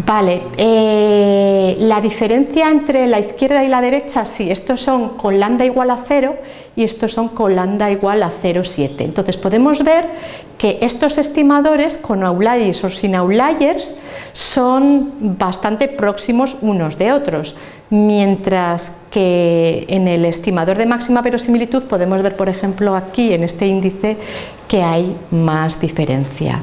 Vale, eh, la diferencia entre la izquierda y la derecha, sí, estos son con lambda igual a 0 y estos son con lambda igual a 0,7. Entonces podemos ver que estos estimadores con outliers o sin outliers son bastante próximos unos de otros, mientras que en el estimador de máxima verosimilitud podemos ver, por ejemplo, aquí en este índice que hay más diferencia.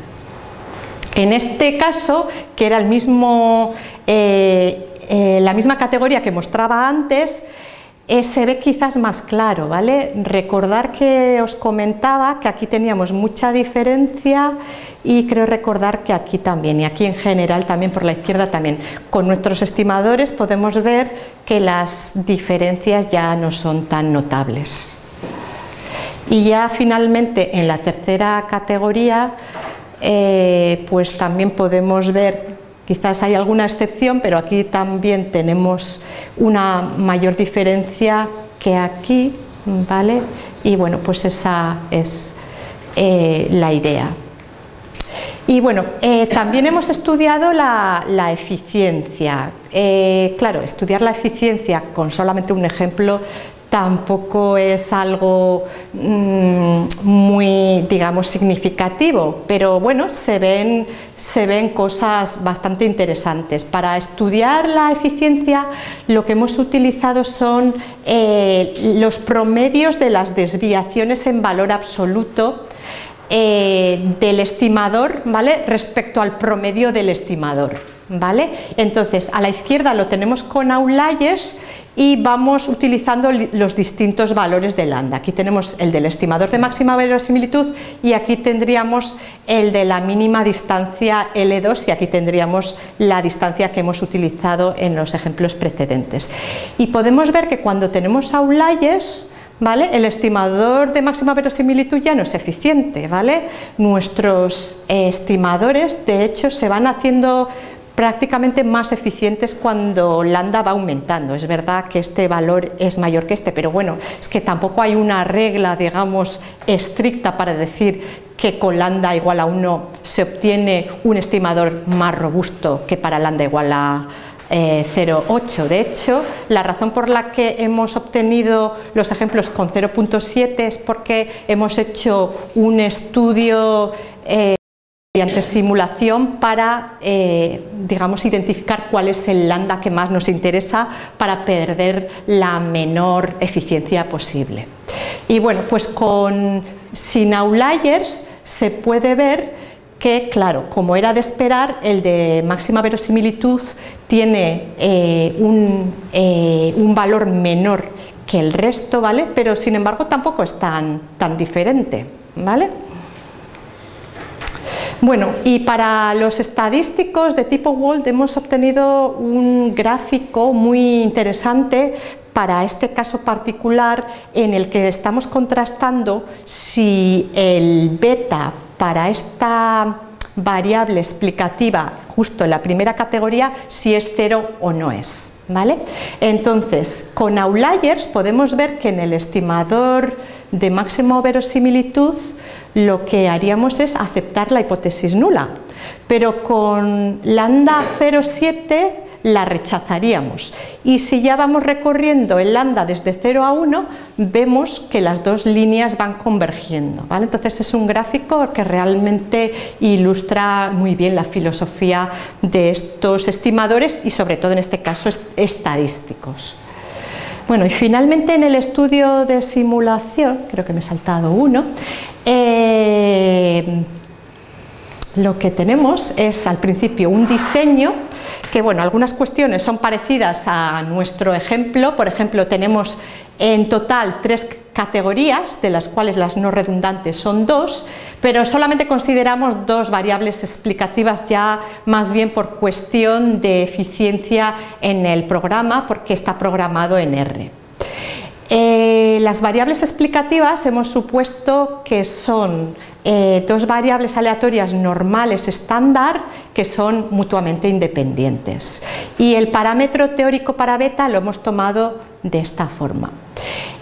En este caso, que era eh, eh, la misma categoría que mostraba antes, eh, se ve quizás más claro, ¿vale? Recordar que os comentaba que aquí teníamos mucha diferencia y creo recordar que aquí también, y aquí en general también por la izquierda también. Con nuestros estimadores podemos ver que las diferencias ya no son tan notables. Y ya finalmente en la tercera categoría eh, pues también podemos ver Quizás hay alguna excepción, pero aquí también tenemos una mayor diferencia que aquí, ¿vale? Y bueno, pues esa es eh, la idea. Y bueno, eh, también hemos estudiado la, eficiencia. Eh, claro, estudiar la eficiencia con solamente un ejemplo tampoco es algo mm, muy, digamos, significativo, pero bueno, se ven, se ven cosas bastante interesantes. Para estudiar la eficiencia lo que hemos utilizado son eh, los promedios de las desviaciones en valor absoluto eh, del estimador ¿vale? respecto al promedio del estimador. ¿Vale? Entonces, a la izquierda lo tenemos con outliers y vamos utilizando los distintos valores de lambda. Aquí tenemos el del estimador de máxima verosimilitud y aquí tendríamos el de la mínima distancia L2 y aquí tendríamos la distancia que hemos utilizado en los ejemplos precedentes. Y podemos ver que cuando tenemos outliers, ¿Vale? El estimador de máxima verosimilitud ya no es eficiente, ¿vale? Nuestros estimadores, de hecho, se van haciendo prácticamente más eficientes cuando lambda va aumentando. Es verdad que este valor es mayor que este, pero bueno, es que tampoco hay una regla, digamos, estricta para decir que con lambda igual a 1 se obtiene un estimador más robusto que para lambda igual a 0,8. Eh, de hecho, la razón por la que hemos obtenido los ejemplos con 0.7 es porque hemos hecho un estudio eh, mediante simulación para, eh, digamos, identificar cuál es el lambda que más nos interesa para perder la menor eficiencia posible. Y bueno, pues con sin outliers se puede ver que, claro, como era de esperar, el de máxima verosimilitud tiene eh, un, eh, un, valor menor que el resto, ¿vale? Pero sin embargo tampoco es tan, tan diferente, ¿vale? Bueno, y para los estadísticos de tipo World hemos obtenido un gráfico muy interesante para este caso particular en el que estamos contrastando si el beta para esta variable explicativa justo en la primera categoría si es cero o no es. ¿vale? Entonces, con outliers podemos ver que en el estimador de máximo verosimilitud lo que haríamos es aceptar la hipótesis nula, pero con lambda 0,7 la rechazaríamos. Y si ya vamos recorriendo el lambda desde 0 a 1, vemos que las dos líneas van convergiendo. ¿vale? Entonces es un gráfico que realmente ilustra muy bien la filosofía de estos estimadores y sobre todo en este caso estadísticos. Bueno, y finalmente en el estudio de simulación, creo que me he saltado uno, eh, lo que tenemos es al principio un diseño que bueno, algunas cuestiones son parecidas a nuestro ejemplo, por ejemplo tenemos en total tres categorías, de las cuales las no redundantes son dos, pero solamente consideramos dos variables explicativas ya más bien por cuestión de eficiencia en el programa, porque está programado en R. Eh, las variables explicativas hemos supuesto que son eh, dos variables aleatorias normales estándar que son mutuamente independientes. Y el parámetro teórico para beta lo hemos tomado de esta forma.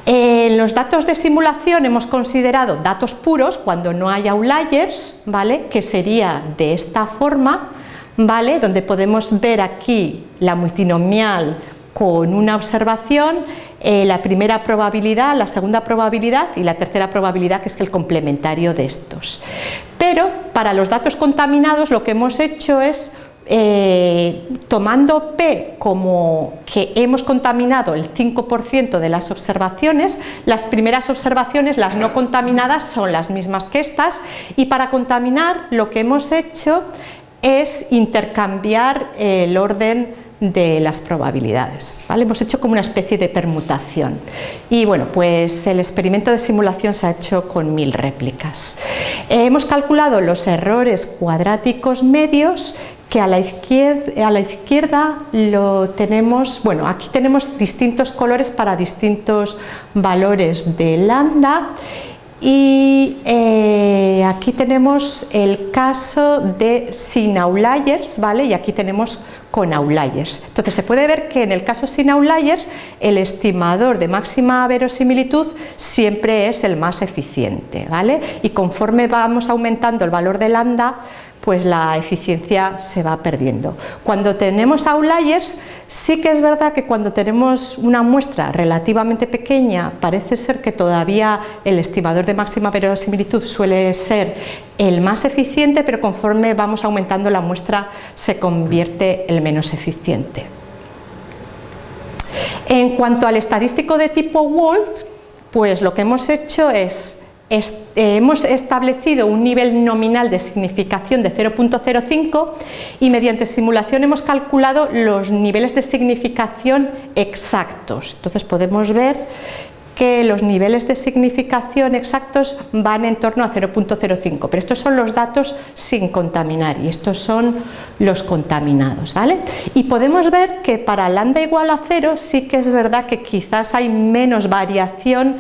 En los datos de simulación hemos considerado datos puros cuando no hay outliers, ¿vale? que sería de esta forma, ¿vale? donde podemos ver aquí la multinomial con una observación eh, la primera probabilidad, la segunda probabilidad y la tercera probabilidad que es el complementario de estos. Pero para los datos contaminados lo que hemos hecho es eh, tomando P como que hemos contaminado el 5% de las observaciones, las primeras observaciones, las no contaminadas, son las mismas que estas y para contaminar lo que hemos hecho es intercambiar el orden de las probabilidades. ¿vale? Hemos hecho como una especie de permutación y bueno, pues el experimento de simulación se ha hecho con mil réplicas. Eh, hemos calculado los errores cuadráticos medios que a la, izquierda, lo tenemos, bueno, aquí tenemos distintos colores para distintos valores de lambda y eh, aquí tenemos el caso de sin outliers, ¿vale? Y aquí tenemos con outliers. Entonces se puede ver que en el caso sin outliers el estimador de máxima verosimilitud siempre es el más eficiente, ¿vale? Y conforme vamos aumentando el valor de lambda, pues la eficiencia se va perdiendo. Cuando tenemos outliers, sí que es verdad que cuando tenemos una muestra relativamente pequeña, parece ser que todavía el estimador de máxima verosimilitud suele ser el más eficiente, pero conforme vamos aumentando la muestra se convierte el menos eficiente. En cuanto al estadístico de tipo Walt, pues lo que hemos hecho es eh, hemos establecido un nivel nominal de significación de 0.05 y mediante simulación hemos calculado los niveles de significación exactos. Entonces podemos ver que los niveles de significación exactos van en torno a 0.05, pero estos son los datos sin contaminar y estos son los contaminados. ¿vale? Y podemos ver que para lambda igual a 0 sí que es verdad que quizás hay menos variación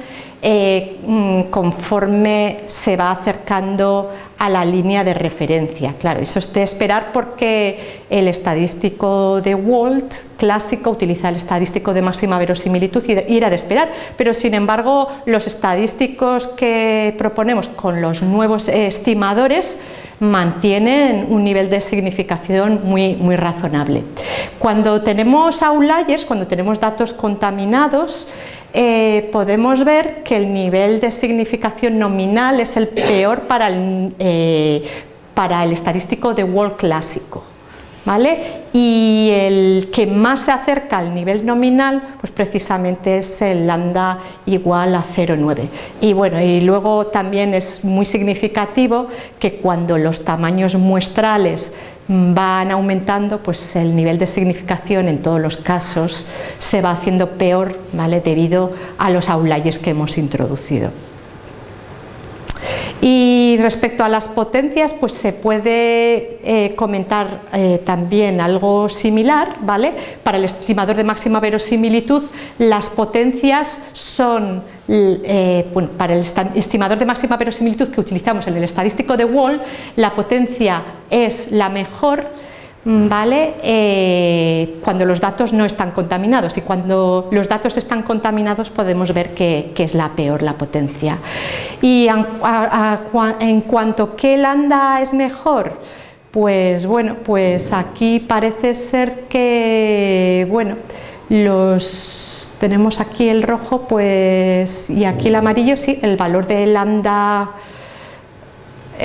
eh, mm, conforme se va acercando a la línea de referencia. Claro, eso es de esperar porque el estadístico de Walt clásico utiliza el estadístico de máxima verosimilitud y era de esperar, pero sin embargo los estadísticos que proponemos con los nuevos estimadores mantienen un nivel de significación muy, muy razonable. Cuando tenemos outliers, cuando tenemos datos contaminados, eh, podemos ver que el nivel de significación nominal es el peor para el, eh, para el estadístico de Wall clásico. ¿Vale? Y el que más se acerca al nivel nominal, pues precisamente es el lambda igual a 0,9. Y bueno, y luego también es muy significativo que cuando los tamaños muestrales van aumentando, pues el nivel de significación en todos los casos se va haciendo peor ¿vale? debido a los outliers que hemos introducido. Y respecto a las potencias, pues se puede eh, comentar eh, también algo similar, ¿vale? Para el estimador de máxima verosimilitud, las potencias son, eh, bueno, para el estimador de máxima verosimilitud que utilizamos en el estadístico de Wall, la potencia es la mejor ¿vale? Eh, cuando los datos no están contaminados y cuando los datos están contaminados podemos ver que, es la peor la potencia. Y en cuanto que lambda es mejor, pues bueno, pues aquí parece ser que, bueno, los tenemos aquí el rojo pues y aquí el amarillo, sí, el valor de lambda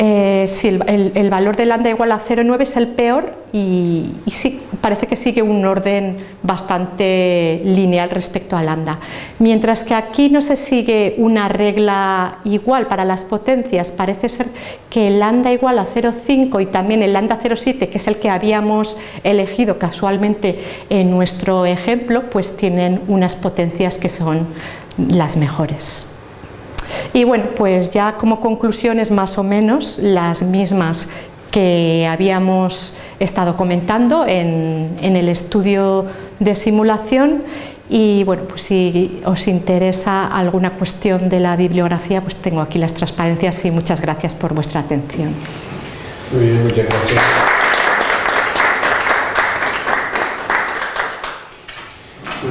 eh, si el, valor de lambda igual a 0,9 es el peor y, sí, parece que sigue un orden bastante lineal respecto a lambda. Mientras que aquí no se sigue una regla igual para las potencias, parece ser que el lambda igual a 0,5 y también el lambda 0,7, que es el que habíamos elegido casualmente en nuestro ejemplo, pues tienen unas potencias que son las mejores. Y bueno, pues ya como conclusiones más o menos las mismas que habíamos estado comentando en, el estudio de simulación y bueno, pues si os interesa alguna cuestión de la bibliografía, pues tengo aquí las transparencias y muchas gracias por vuestra atención. Muy bien, muchas gracias.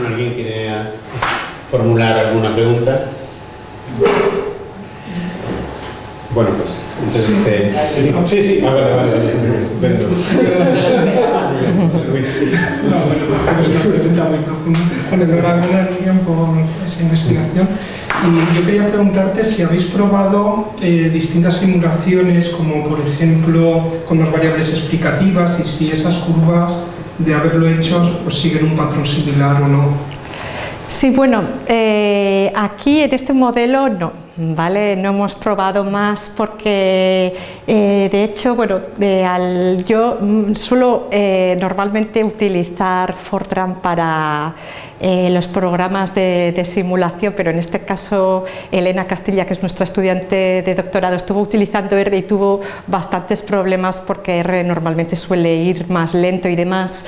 ¿Alguien quiere formular alguna pregunta? Bueno, pues entonces sí. Te... sí, sí, ah, vale, vale, estupendo. no, bueno, es una pregunta muy profunda. Bueno, enhorabuena, Miriam, por esa investigación. Y yo quería preguntarte si habéis probado eh, distintas simulaciones, como por ejemplo con las variables explicativas, y si esas curvas de haberlo hecho pues siguen un patrón similar o no. Sí, bueno, eh, aquí en este modelo no, ¿vale? No hemos probado más porque, eh, de hecho, bueno, yo mm, suelo eh, normalmente utilizar Fortran para eh, los programas de, simulación, pero en este caso Elena Castilla, que es nuestra estudiante de doctorado, estuvo utilizando R y tuvo bastantes problemas porque R normalmente suele ir más lento y demás.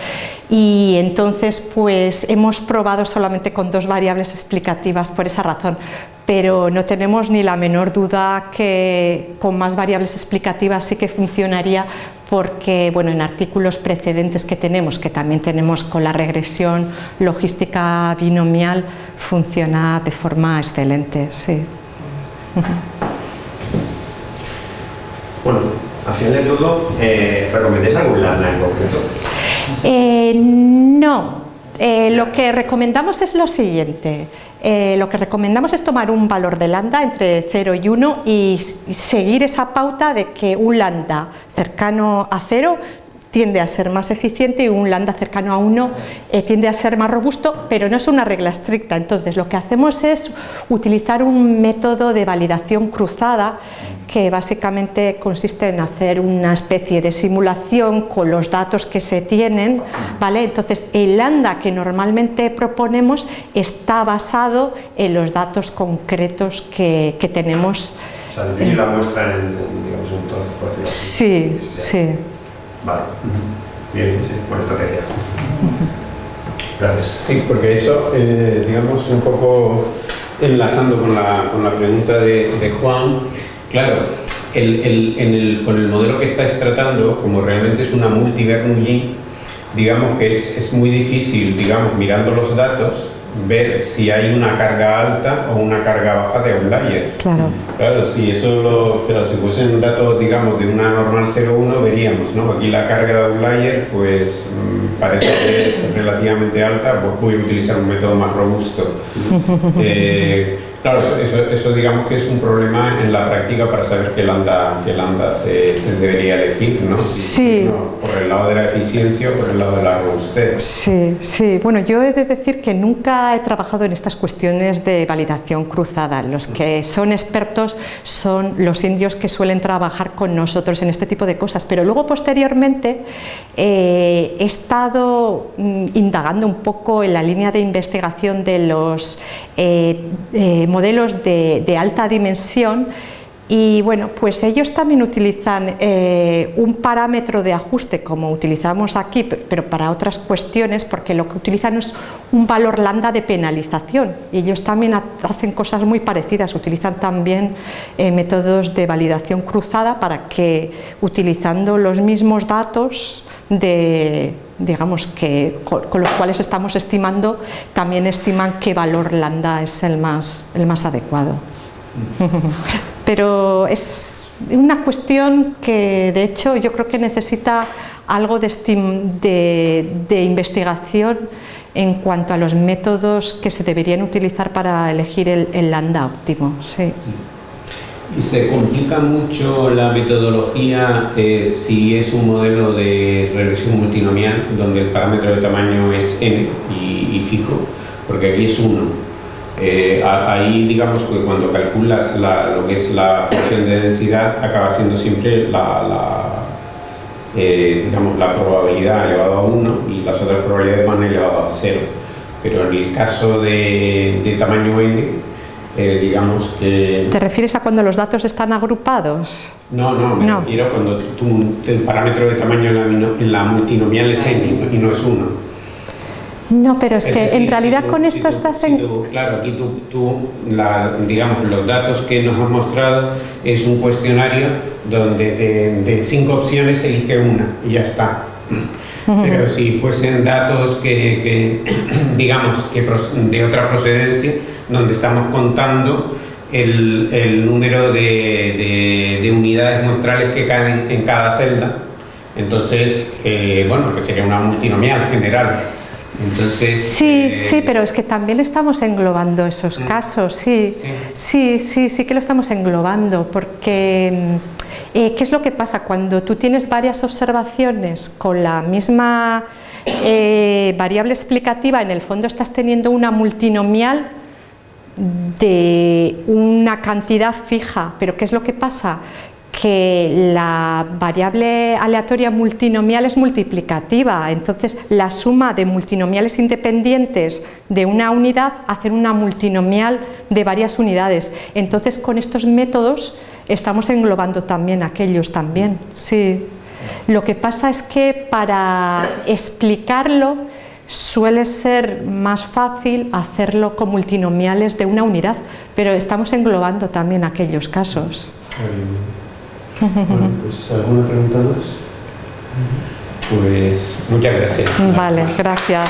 Y entonces pues hemos probado solamente con dos variables explicativas por esa razón pero no tenemos ni la menor duda que con más variables explicativas sí que funcionaría porque bueno, en artículos precedentes que tenemos, que también tenemos con la regresión logística binomial, funciona de forma excelente. Sí. Bueno, al final de todo, eh, ¿recomendáis algún lambda en concreto? Eh, no, eh, lo que recomendamos es lo siguiente. Eh, lo que recomendamos es tomar un valor de lambda entre 0 y 1 y seguir esa pauta de que un lambda cercano a 0 tiende a ser más eficiente y un lambda cercano a 1 eh, tiende a ser más robusto, pero no es una regla estricta. Entonces lo que hacemos es utilizar un método de validación cruzada que básicamente consiste en hacer una especie de simulación con los datos que se tienen, ¿vale? Entonces el lambda que normalmente proponemos está basado en los datos concretos que, que tenemos. O sea, la muestra en, digamos, un trozo, así. Sí, sí. Vale. Bien, sí, buena estrategia. Gracias. Sí, porque eso, eh, digamos, un poco Enlazando con la, con la pregunta de, de Juan, claro, el, el- en el- con el modelo que estáis tratando, como realmente es una multi-Bernoulli, digamos que es, es muy difícil, digamos, mirando los datos, ver si hay una carga alta o una carga baja de outliers. Claro. Claro, sí, eso lo, pero si fuesen datos, digamos, de una normal 0,1 veríamos, ¿no? Aquí la carga de outlier, pues mm, parece que es relativamente alta, pues voy a utilizar un método más robusto. [laughs] Eh, claro, eso, eso, digamos que es un problema en la práctica para saber qué lambda, qué lambda se, se debería elegir, ¿no? Sí. ¿no? Por el lado de la eficiencia o por el lado de la robustez. Sí, sí. Bueno, yo he de decir que nunca he trabajado en estas cuestiones de validación cruzada. Los que son expertos son los indios que suelen trabajar con nosotros en este tipo de cosas. Pero luego, posteriormente, eh, he estado mm, indagando un poco en la línea de investigación de los eh, eh, modelos de, de alta dimensión y bueno, pues ellos también utilizan eh, un parámetro de ajuste como utilizamos aquí, pe- pero para otras cuestiones, porque lo que utilizan es un valor lambda de penalización. Y ellos también ha- hacen cosas muy parecidas, utilizan también eh, métodos de validación cruzada para que utilizando los mismos datos de digamos que con, con los cuales estamos estimando, también estiman qué valor lambda es el más, el más adecuado. [laughs] Pero es una cuestión que de hecho yo creo que necesita algo de, de- de investigación en cuanto a los métodos que se deberían utilizar para elegir el, el lambda óptimo. Sí. Y se complica mucho la metodología eh, si es un modelo de regresión multinomial donde el parámetro de tamaño es n y, y fijo, porque aquí es 1. Eh, ahí digamos que cuando calculas la- lo que es la función de densidad acaba siendo siempre la, la, eh, digamos, la probabilidad elevado a 1 y las otras probabilidades van elevado a 0. Pero en el caso de, de tamaño n, eh, digamos que ¿Te refieres a cuando los datos están agrupados? no, no, me No. refiero cuando tu, el parámetro de tamaño en la, en la multinomial es n y no es 1. No, pero es que decir, en realidad si tú- con si esto tú- estás si en... tú- claro, aquí tú, la- digamos, los datos que nos has mostrado es un cuestionario donde de, de cinco opciones se elige una y ya está. Pero si fuesen datos que, que, [clears throat] digamos, que de otra procedencia, donde estamos contando el, el número de, de- de unidades muestrales que caen en cada celda, entonces, eh, bueno, que sería una multinomial general. Entonces, Sí, eh, sí, pero es que también estamos englobando esos casos, sí, sí, sí, sí que lo estamos englobando, porque mm, eh, ¿qué es lo que pasa? Cuando tú tienes varias observaciones con la misma eh, variable explicativa, en el fondo estás teniendo una multinomial de una cantidad fija, pero ¿qué es lo que pasa? Que la variable aleatoria multinomial es multiplicativa, entonces la suma de multinomiales independientes de una unidad hacen una multinomial de varias unidades. Entonces con estos métodos estamos englobando también aquellos también, sí. Lo que pasa es que para explicarlo suele ser más fácil hacerlo con multinomiales de una unidad, pero estamos englobando también aquellos casos. Bueno, pues ¿alguna pregunta más? Pues muchas gracias. Vale, gracias.